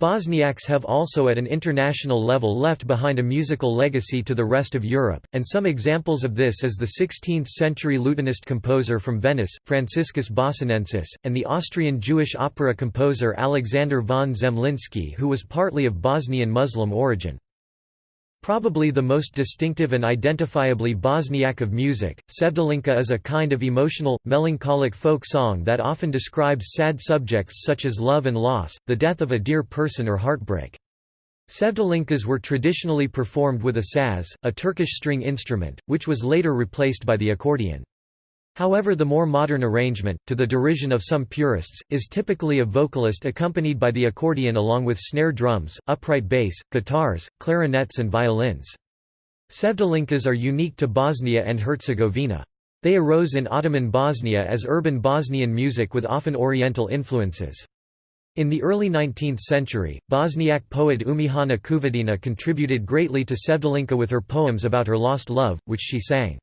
Bosniaks have also at an international level left behind a musical legacy to the rest of Europe, and some examples of this is the 16th-century lutenist composer from Venice, Franciscus Bossinensis, and the Austrian Jewish opera composer Alexander von Zemlinsky who was partly of Bosnian Muslim origin. Probably the most distinctive and identifiably Bosniak of music, Sevdalinka is a kind of emotional, melancholic folk song that often describes sad subjects such as love and loss, the death of a dear person or heartbreak. Sevdalinkas were traditionally performed with a saz, a Turkish string instrument, which was later replaced by the accordion. However the more modern arrangement, to the derision of some purists, is typically a vocalist accompanied by the accordion along with snare drums, upright bass, guitars, clarinets and violins. Sevdalinkas are unique to Bosnia and Herzegovina. They arose in Ottoman Bosnia as urban Bosnian music with often Oriental influences. In the early 19th century, Bosniak poet Umihana Cuvidina contributed greatly to Sevdalinka with her poems about her lost love, which she sang.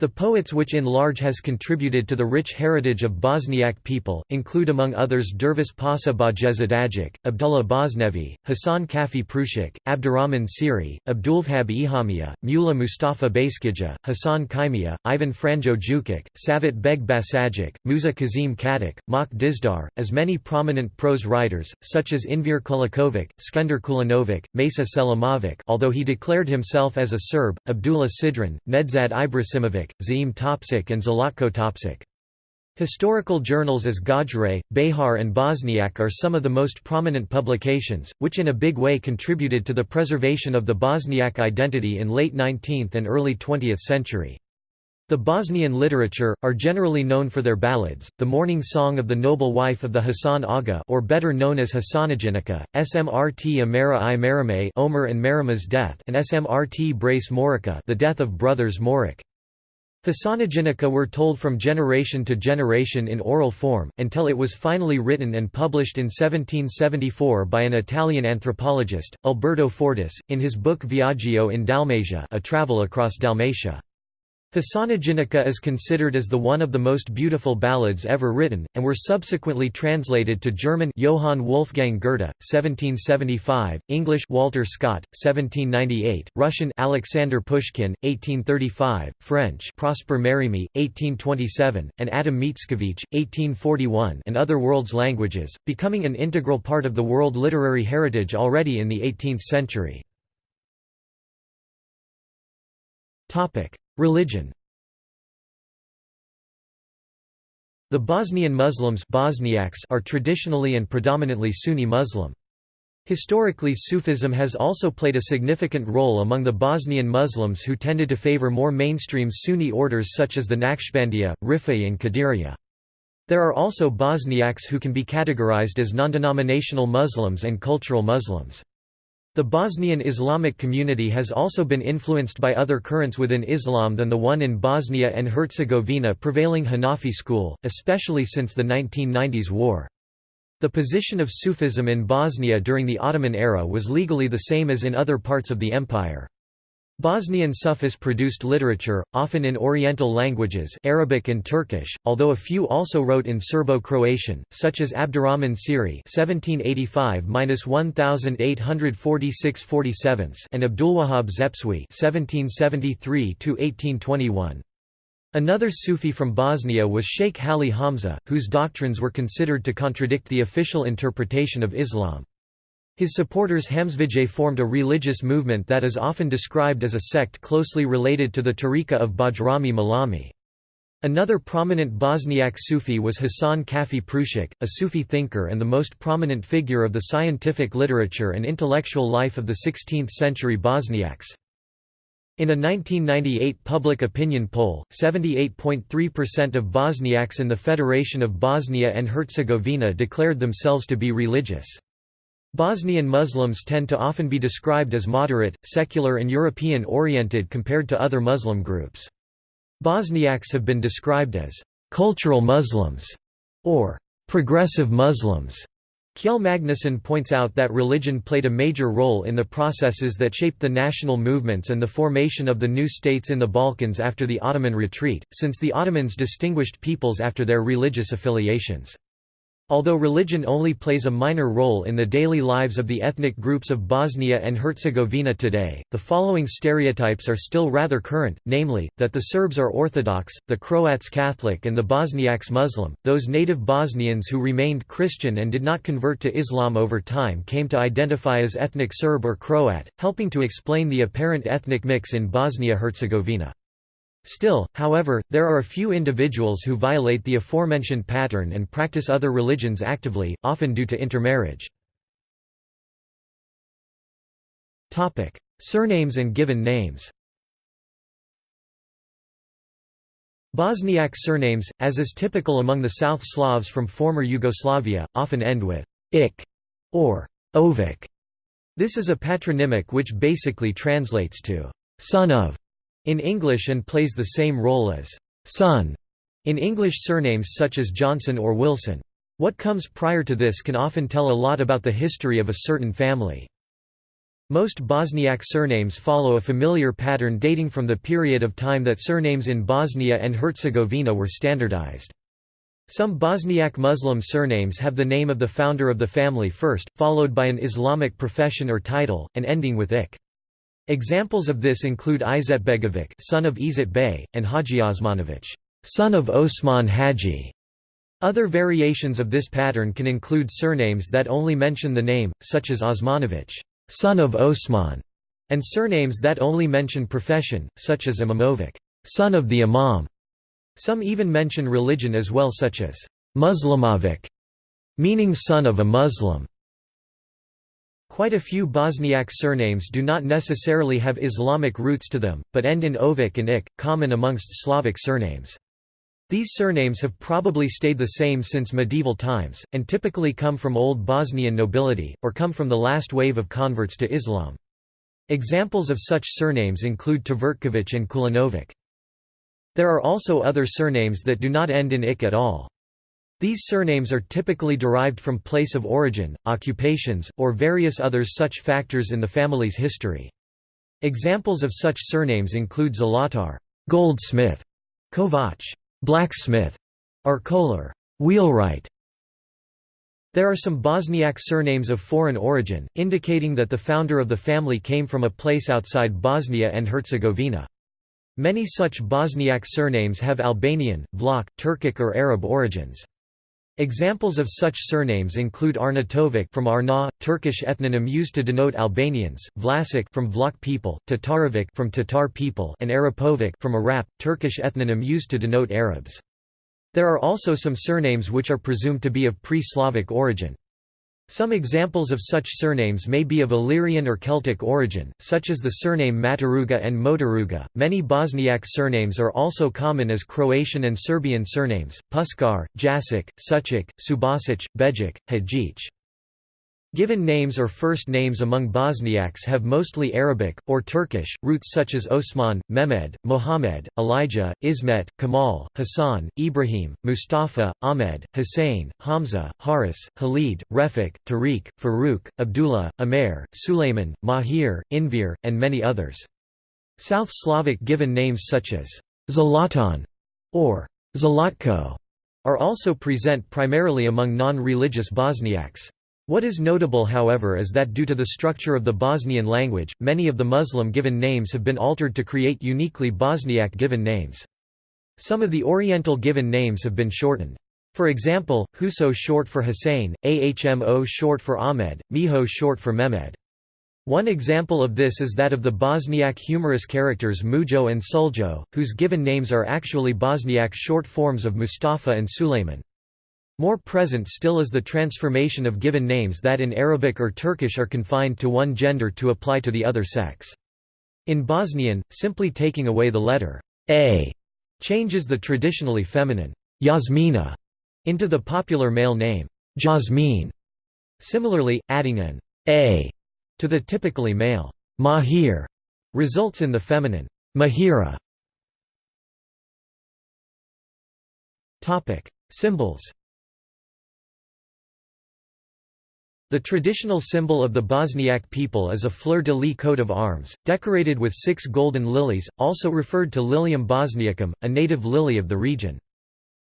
The poets which in large has contributed to the rich heritage of Bosniak people, include among others Dervis Pasa Bajezidagic, Abdullah Bosnevi, Hasan Kafi Pruscak, Abdurrahman Siri, Abdulvahab Ilhamija, Mula Mustafa Baskija, Hasan Kaimija, Ivan Franjo Jukic, Safvet Beg Basagic, Musa Cazim Catic, Mak Dizdar, as many prominent prose writers, such as Enver Kulikovic, Skender Kulenovic, Mesa Selimovic although he declared himself as a Serb, Abdullah Sidran, Nedzad Ibrisimovic, Zaim Topcic and Zlatko Topcic. Historical journals as Gajret, Behar and Bosniak are some of the most prominent publications, which in a big way contributed to the preservation of the Bosniak identity in late 19th and early 20th century. The Bosnian literature, are generally known for their ballads, the mourning song of the noble wife of the Hasan Aga or better known as Hasanaginica, Smrt Amara i Marame Omer and Marima's death and Smrt Brace Morica the death of brothers Morik. Hasanaginica were told from generation to generation in oral form, until it was finally written and published in 1774 by an Italian anthropologist, Alberto Fortis, in his book Viaggio in Dalmatia a travel across Dalmatia. Hasanaginica is considered as the one of the most beautiful ballads ever written, and were subsequently translated to German Johann Wolfgang Goethe, 1775, English Walter Scott, 1798, Russian Alexander Pushkin, 1835, French Prosper Mérimée, 1827, and Adam Mickiewicz, 1841 and other world's languages, becoming an integral part of the world literary heritage already in the 18th century. Religion The Bosnian Muslims Bosniaks are traditionally and predominantly Sunni Muslim. Historically Sufism has also played a significant role among the Bosnian Muslims who tended to favor more mainstream Sunni orders such as the Naqshbandiya, Rifai and Qadiriya. There are also Bosniaks who can be categorized as non-denominational Muslims and cultural Muslims. The Bosnian Islamic community has also been influenced by other currents within Islam than the one in Bosnia and Herzegovina prevailing Hanafi school, especially since the 1990s war. The position of Sufism in Bosnia during the Ottoman era was legally the same as in other parts of the empire. Bosnian Sufis produced literature, often in Oriental languages Arabic and Turkish, although a few also wrote in Serbo-Croatian, such as Abdurrahman Siri (1785–1846–47) and Abdulwahab Zepcevi (1773–1821). Another Sufi from Bosnia was Sheikh Hali Hamza, whose doctrines were considered to contradict the official interpretation of Islam. His supporters Hamzevije formed a religious movement that is often described as a sect closely related to the tariqa of Bajrami Malami. Another prominent Bosniak Sufi was Hasan Kafi Pruscak, a Sufi thinker and the most prominent figure of the scientific literature and intellectual life of the 16th-century Bosniaks. In a 1998 public opinion poll, 78.3% of Bosniaks in the Federation of Bosnia and Herzegovina declared themselves to be religious. Bosnian Muslims tend to often be described as moderate, secular and European-oriented compared to other Muslim groups. Bosniaks have been described as «cultural Muslims» or «progressive Muslims». Kjell Magnusson points out that religion played a major role in the processes that shaped the national movements and the formation of the new states in the Balkans after the Ottoman retreat, since the Ottomans distinguished peoples after their religious affiliations. Although religion only plays a minor role in the daily lives of the ethnic groups of Bosnia and Herzegovina today, the following stereotypes are still rather current, namely, that the Serbs are Orthodox, the Croats Catholic and the Bosniaks Muslim. Those native Bosnians who remained Christian and did not convert to Islam over time came to identify as ethnic Serb or Croat, helping to explain the apparent ethnic mix in Bosnia-Herzegovina. Still, however, there are a few individuals who violate the aforementioned pattern and practice other religions actively, often due to intermarriage. Surnames and given names Bosniak surnames, as is typical among the South Slavs from former Yugoslavia, often end with ik or ovik. This is a patronymic which basically translates to son of in English and plays the same role as son in English surnames such as Johnson or Wilson. What comes prior to this can often tell a lot about the history of a certain family. Most Bosniak surnames follow a familiar pattern dating from the period of time that surnames in Bosnia and Herzegovina were standardized. Some Bosniak Muslim surnames have the name of the founder of the family first, followed by an Islamic profession or title, and ending with ik. Examples of this include Izetbegovic son of Izet Bey, and Haji Osmanovic son of Osman Haji. Other variations of this pattern can include surnames that only mention the name, such as Osmanovic son of Osman, and surnames that only mention profession, such as Imamovic, son of the Imam. Some even mention religion as well such as Muslimovic, meaning son of a Muslim. Quite a few Bosniak surnames do not necessarily have Islamic roots to them, but end in ovic and ik, common amongst Slavic surnames. These surnames have probably stayed the same since medieval times, and typically come from Old Bosnian nobility, or come from the last wave of converts to Islam. Examples of such surnames include Tvrtkovic and Kulinovic. There are also other surnames that do not end in ik at all. These surnames are typically derived from place of origin, occupations, or various others such factors in the family's history. Examples of such surnames include Zlatar goldsmith, Kovac blacksmith, or Kolar wheelwright. There are some Bosniak surnames of foreign origin, indicating that the founder of the family came from a place outside Bosnia and Herzegovina. Many such Bosniak surnames have Albanian, Vlach, Turkic or Arab origins. Examples of such surnames include Arnautovic from Arna, Turkish ethnonym used to denote Albanians, Vlasic from Vlach people, Tatarovic from Tatar people, and Arapovic from Arap, Turkish ethnonym used to denote Arabs. There are also some surnames which are presumed to be of pre-Slavic origin. Some examples of such surnames may be of Illyrian or Celtic origin, such as the surname Mataruga and Motaruga. Many Bosniak surnames are also common as Croatian and Serbian surnames: Puskar, Jasic, Sucic, Subasic, Bejic, Hadjic. Given names or first names among Bosniaks have mostly Arabic, or Turkish, roots such as Osman, Mehmed, Mohammed, Elijah, Ismet, Kamal, Hassan, Ibrahim, Mustafa, Ahmed, Hussein, Hamza, Haris, Khalid, Refik, Tariq, Farouk, Abdullah, Amer, Suleiman, Mahir, Enver, and many others. South Slavic given names such as Zlatan or Zlatko are also present primarily among non-religious Bosniaks. What is notable however is that due to the structure of the Bosnian language, many of the Muslim given names have been altered to create uniquely Bosniak given names. Some of the Oriental given names have been shortened. For example, Huso short for Hussein, Ahmo short for Ahmed, Miho short for Mehmed. One example of this is that of the Bosniak humorous characters Mujo and Suljo, whose given names are actually Bosniak short forms of Mustafa and Suleiman. More present still is the transformation of given names that in Arabic or Turkish are confined to one gender to apply to the other sex. In Bosnian, simply taking away the letter a changes the traditionally feminine Yasmina into the popular male name Jasmine. Similarly, adding an a to the typically male Mahir results in the feminine Mahira. Topic: Symbols The traditional symbol of the Bosniak people is a fleur-de-lis coat of arms, decorated with six golden lilies, also referred to Lilium bosniacum, a native lily of the region.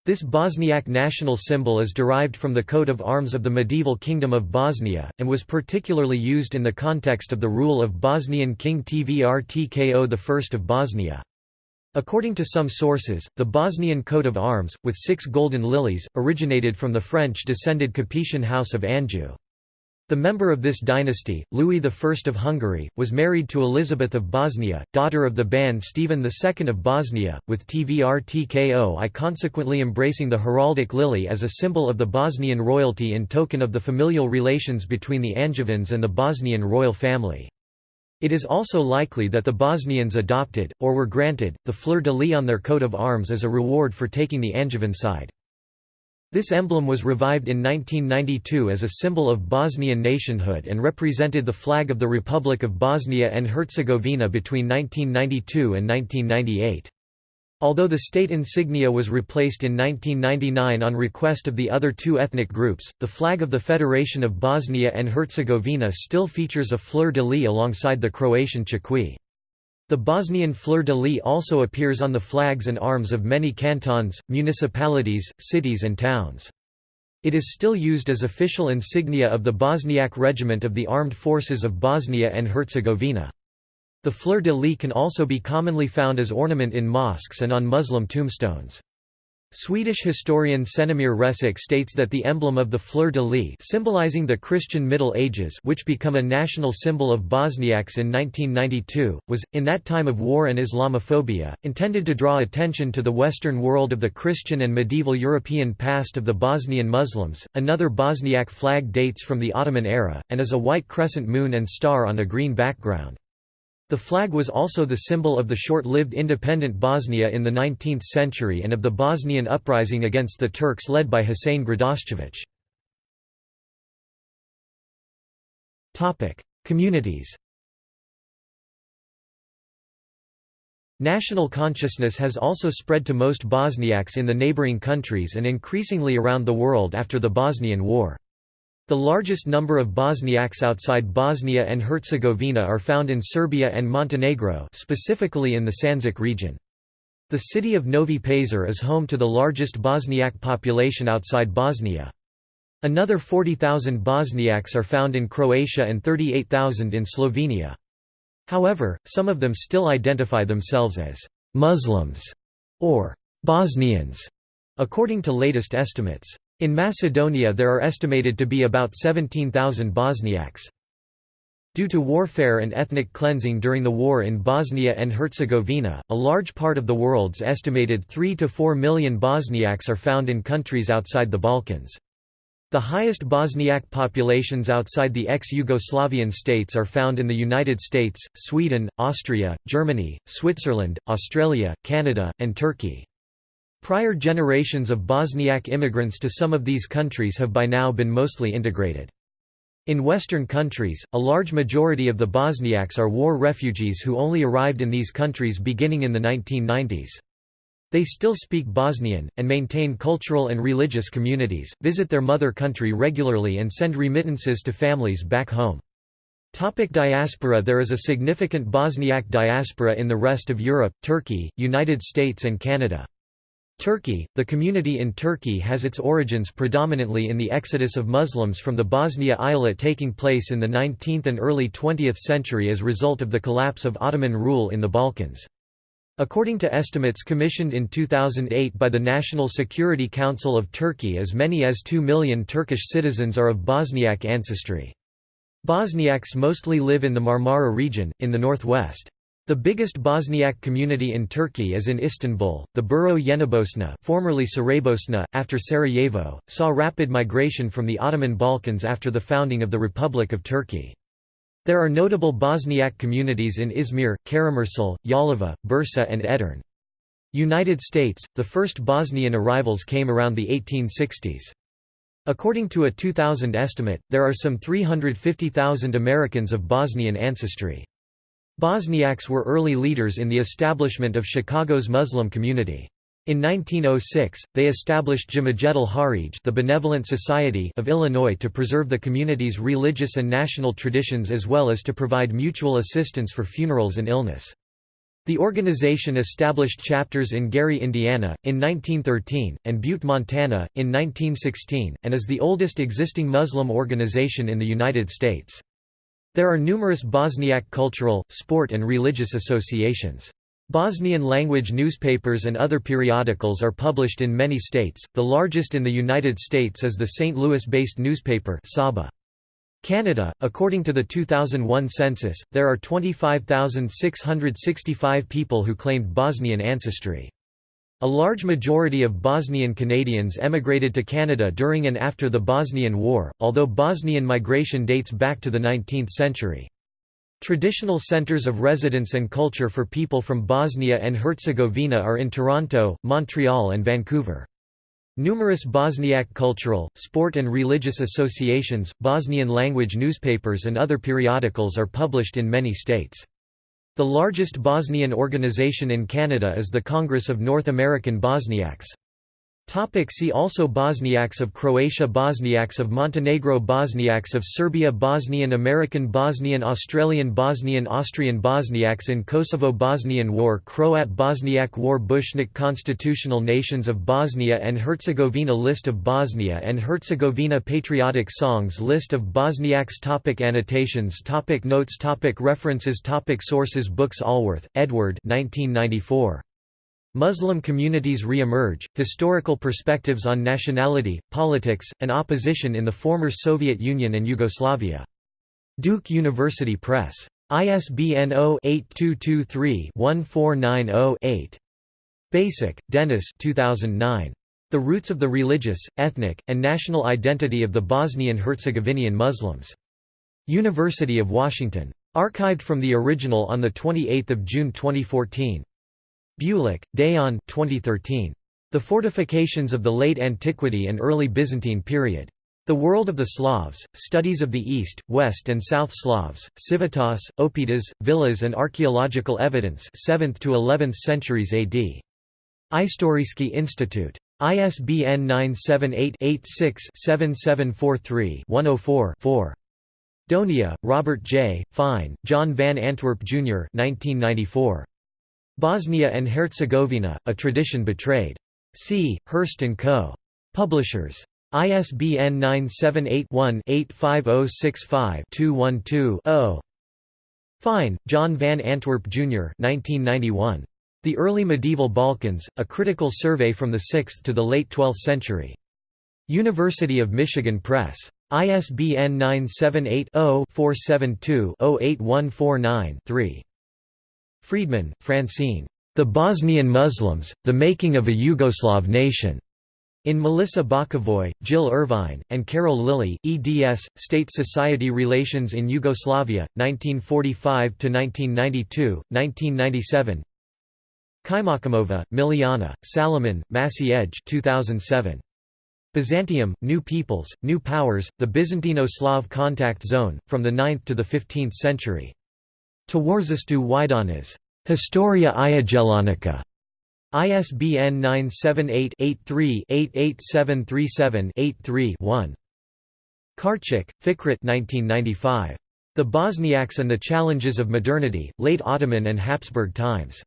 This Bosniak national symbol is derived from the coat of arms of the medieval Kingdom of Bosnia, and was particularly used in the context of the rule of Bosnian King Tvrtko I of Bosnia. According to some sources, the Bosnian coat of arms, with six golden lilies, originated from the French-descended Capetian House of Anjou. The member of this dynasty, Louis I of Hungary, was married to Elizabeth of Bosnia, daughter of the Ban Stephen II of Bosnia, with Tvrtko I consequently embracing the heraldic lily as a symbol of the Bosnian royalty in token of the familial relations between the Angevins and the Bosnian royal family. It is also likely that the Bosnians adopted, or were granted, the fleur-de-lis on their coat of arms as a reward for taking the Angevin side. This emblem was revived in 1992 as a symbol of Bosnian nationhood and represented the flag of the Republic of Bosnia and Herzegovina between 1992 and 1998. Although the state insignia was replaced in 1999 on request of the other two ethnic groups, the flag of the Federation of Bosnia and Herzegovina still features a fleur-de-lis alongside the Croatian chakwi. The Bosnian fleur-de-lis also appears on the flags and arms of many cantons, municipalities, cities and towns. It is still used as official insignia of the Bosniak Regiment of the Armed Forces of Bosnia and Herzegovina. The fleur-de-lis can also be commonly found as ornament in mosques and on Muslim tombstones. Swedish historian Senemir Resic states that the emblem of the fleur-de-lis symbolizing the Christian Middle Ages which become a national symbol of Bosniaks in 1992, was, in that time of war and Islamophobia, intended to draw attention to the Western world of the Christian and medieval European past of the Bosnian Muslims. Another Bosniak flag dates from the Ottoman era, and is a white crescent moon and star on a green background. The flag was also the symbol of the short-lived independent Bosnia in the 19th century and of the Bosnian uprising against the Turks led by Husein Gradascevic. Communities National consciousness has also spread to most Bosniaks in the neighboring countries and increasingly around the world after the Bosnian War. The largest number of Bosniaks outside Bosnia and Herzegovina are found in Serbia and Montenegro specifically in the Sandžak region. The city of Novi Pazar is home to the largest Bosniak population outside Bosnia. Another 40,000 Bosniaks are found in Croatia and 38,000 in Slovenia. However, some of them still identify themselves as «Muslims» or «Bosnians», according to latest estimates. In Macedonia there are estimated to be about 17,000 Bosniaks. Due to warfare and ethnic cleansing during the war in Bosnia and Herzegovina, a large part of the world's estimated 3 to 4 million Bosniaks are found in countries outside the Balkans. The highest Bosniak populations outside the ex-Yugoslavian states are found in the United States, Sweden, Austria, Germany, Switzerland, Australia, Canada, and Turkey. Prior generations of Bosniak immigrants to some of these countries have by now been mostly integrated. In Western countries, a large majority of the Bosniaks are war refugees who only arrived in these countries beginning in the 1990s. They still speak Bosnian, and maintain cultural and religious communities, visit their mother country regularly and send remittances to families back home. Topic diaspora There is a significant Bosniak diaspora in the rest of Europe, Turkey, United States and Canada. Turkey – The community in Turkey has its origins predominantly in the exodus of Muslims from the Bosnia Eyalet taking place in the 19th and early 20th century as result of the collapse of Ottoman rule in the Balkans. According to estimates commissioned in 2008 by the National Security Council of Turkey as many as 2 million Turkish citizens are of Bosniak ancestry. Bosniaks mostly live in the Marmara region, in the northwest. The biggest Bosniak community in Turkey is in Istanbul. The borough Yenibosna, formerly Saraybosna, after Sarajevo, saw rapid migration from the Ottoman Balkans after the founding of the Republic of Turkey. There are notable Bosniak communities in Izmir, Karamursal, Yalova, Bursa and Edirne. United States, the first Bosnian arrivals came around the 1860s. According to a 2000 estimate, there are some 350,000 Americans of Bosnian ancestry. Bosniaks were early leaders in the establishment of Chicago's Muslim community. In 1906, they established Jamajetul Harij the Benevolent Society of Illinois to preserve the community's religious and national traditions as well as to provide mutual assistance for funerals and illness. The organization established chapters in Gary, Indiana, in 1913, and Butte, Montana, in 1916, and is the oldest existing Muslim organization in the United States. There are numerous Bosniak cultural, sport and religious associations. Bosnian language newspapers and other periodicals are published in many states, the largest in the United States is the St. Louis-based newspaper Sabah. Canada, according to the 2001 census, there are 25,665 people who claimed Bosnian ancestry. A large majority of Bosnian Canadians emigrated to Canada during and after the Bosnian War, although Bosnian migration dates back to the 19th century. Traditional centres of residence and culture for people from Bosnia and Herzegovina are in Toronto, Montreal and Vancouver. Numerous Bosniak cultural, sport and religious associations, Bosnian language newspapers and other periodicals are published in many states. The largest Bosnian organization in Canada is the Congress of North American Bosniaks. Topic see also Bosniaks of Croatia Bosniaks of Montenegro Bosniaks of Serbia Bosnian American Bosnian Australian Bosnian Austrian Bosniaks in Kosovo Bosnian War Croat Bosniak War Bushnik Constitutional Nations of Bosnia and Herzegovina List of Bosnia and Herzegovina Patriotic Songs List of Bosniaks topic Annotations topic Notes topic References topic Sources Books Allworth, Edward 1994. Muslim communities re-emerge, historical perspectives on nationality, politics, and opposition in the former Soviet Union and Yugoslavia. Duke University Press. ISBN 0-8223-1490-8. Basic, Dennis 2009. The Roots of the Religious, Ethnic, and National Identity of the Bosnian-Herzegovinian Muslims. University of Washington. Archived from the original on 28 June 2014. Bulik, Dejan 2013. The Fortifications of the Late Antiquity and Early Byzantine Period. The World of the Slavs, Studies of the East, West and South Slavs, Civitas, Opetas, Villas and Archaeological Evidence 7th to 11th centuries AD. Istorijski Institute. ISBN 978-86-7743-104-4. Donia, Robert J., Fine, John Van Antwerp, Jr. 1994. Bosnia and Herzegovina, A Tradition Betrayed. C. Hurst & Co. Publishers. ISBN 978-1-85065-212-0. Fine, John Van Antwerp, Jr. 1991. The Early Medieval Balkans, A Critical Survey from the 6th to the Late 12th Century. University of Michigan Press. ISBN 978 0 472 08149 3. Friedman, Francine. The Bosnian Muslims, The Making of a Yugoslav Nation. In Melissa Bokovoy, Jill Irvine, and Carol Lilly, eds. State Society Relations in Yugoslavia, 1945–1992, 1997 Kaimakimova, Miliana, Salomon, Massey Edge 2007. Byzantium, New Peoples, New Powers, The Byzantino-Slav Contact Zone, from the 9th to the 15th century. Twarzestu Wydanas. Historia Iagellonica. ISBN 978-83-88737-83-1. Karcic, Fikret 1995. The Bosniaks and the Challenges of Modernity, Late Ottoman and Habsburg Times.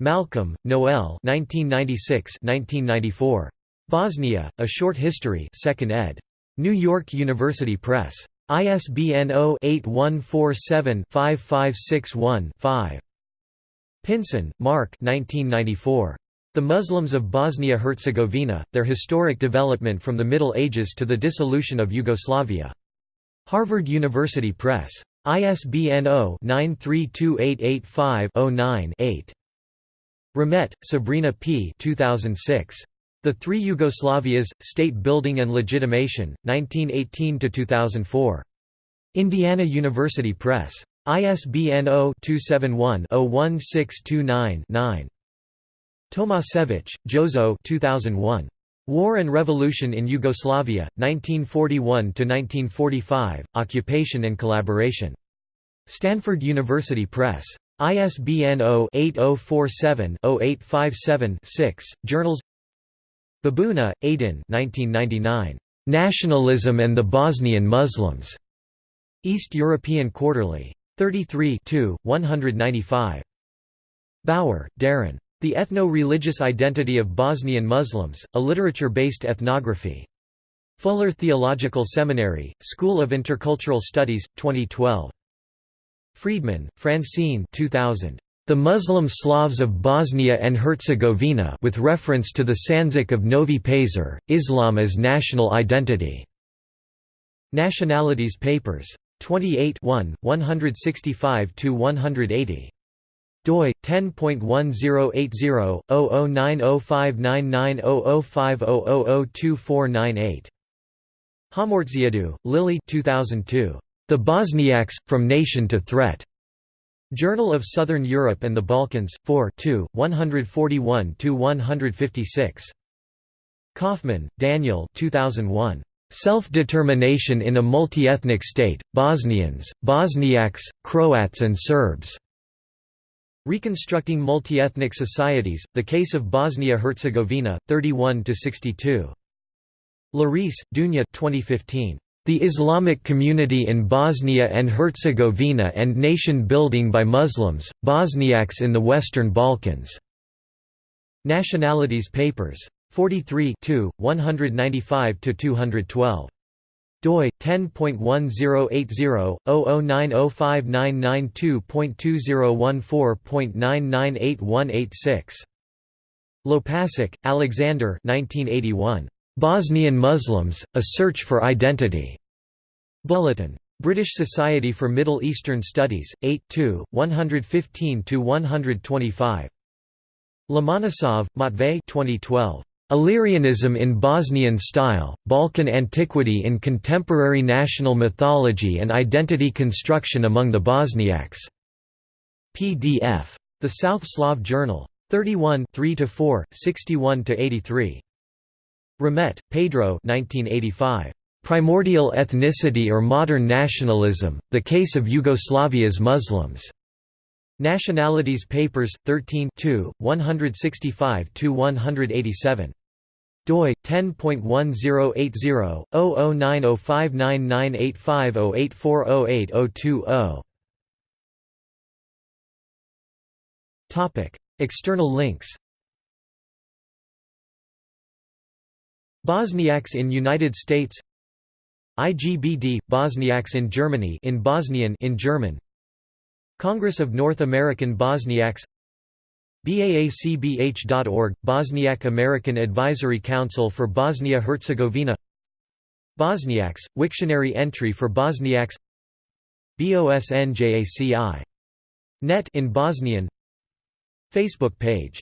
Malcolm, Noel 1996-1994. Bosnia, A Short History 2nd ed. New York University Press. ISBN 0-8147-5561-5. Pinson, Mark The Muslims of Bosnia-Herzegovina, Their Historic Development from the Middle Ages to the Dissolution of Yugoslavia. Harvard University Press. ISBN 0-932885-09-8. Ramet, Sabrina P. 2006. The Three Yugoslavias, State Building and Legitimation, 1918–2004. Indiana University Press. ISBN 0-271-01629-9. Tomasevich, Jozo 2001. War and Revolution in Yugoslavia, 1941–1945, Occupation and Collaboration. Stanford University Press. ISBN 0-8047-0857-6, Journals Babuna, Aydin 1999. Nationalism and the Bosnian Muslims. East European Quarterly. 33 195. Bauer, Darren. The Ethno-Religious Identity of Bosnian Muslims, a literature-based ethnography. Fuller Theological Seminary, School of Intercultural Studies, 2012. Friedman, Francine 2000. The Muslim Slavs of Bosnia and Herzegovina with reference to the Sanjak of Novi Pazar, Islam as National Identity. Nationalities Papers. 28 165–180 doi 10.1080/0090599005002498. Homortsiadou, Lily 2002. The Bosniaks From Nation to Threat. Journal of Southern Europe and the Balkans, 4 141–156. Kaufman, Daniel 2001. Self-Determination in a Multi-Ethnic State, Bosnians, Bosniaks, Croats and Serbs. Reconstructing Multi-Ethnic Societies, The Case of Bosnia-Herzegovina, 31–62. Larice, Dunja 2015. The Islamic Community in Bosnia and Herzegovina and Nation Building by Muslims, Bosniaks in the Western Balkans. Nationalities Papers. 43 195–212 doi 10.1080/00959992.2014.998186 Lopasek, Alexander 1981 Bosnian Muslims A Search for Identity Bulletin British Society for Middle Eastern Studies 8 2, 115 125 Lomonosov, Matvey 2012 Illyrianism in Bosnian Style, Balkan Antiquity in Contemporary National Mythology and Identity Construction Among the Bosniaks. PDF. The South Slav Journal. 31 3–4, 61–83. Ramet, Pedro 1985. Primordial Ethnicity or Modern Nationalism, The Case of Yugoslavia's Muslims. Nationalities Papers, 13 165–187. doi 10.1080/0090599850840820. Topic: External links. Bosniaks in United States IGBD Bosniaks in Germany in Bosnian in German Congress of North American Bosniaks BAACBH.org – Bosniak American Advisory Council for Bosnia-Herzegovina Bosniaks – Wiktionary entry for Bosniaks BOSNJACI. Net in Bosnian Facebook page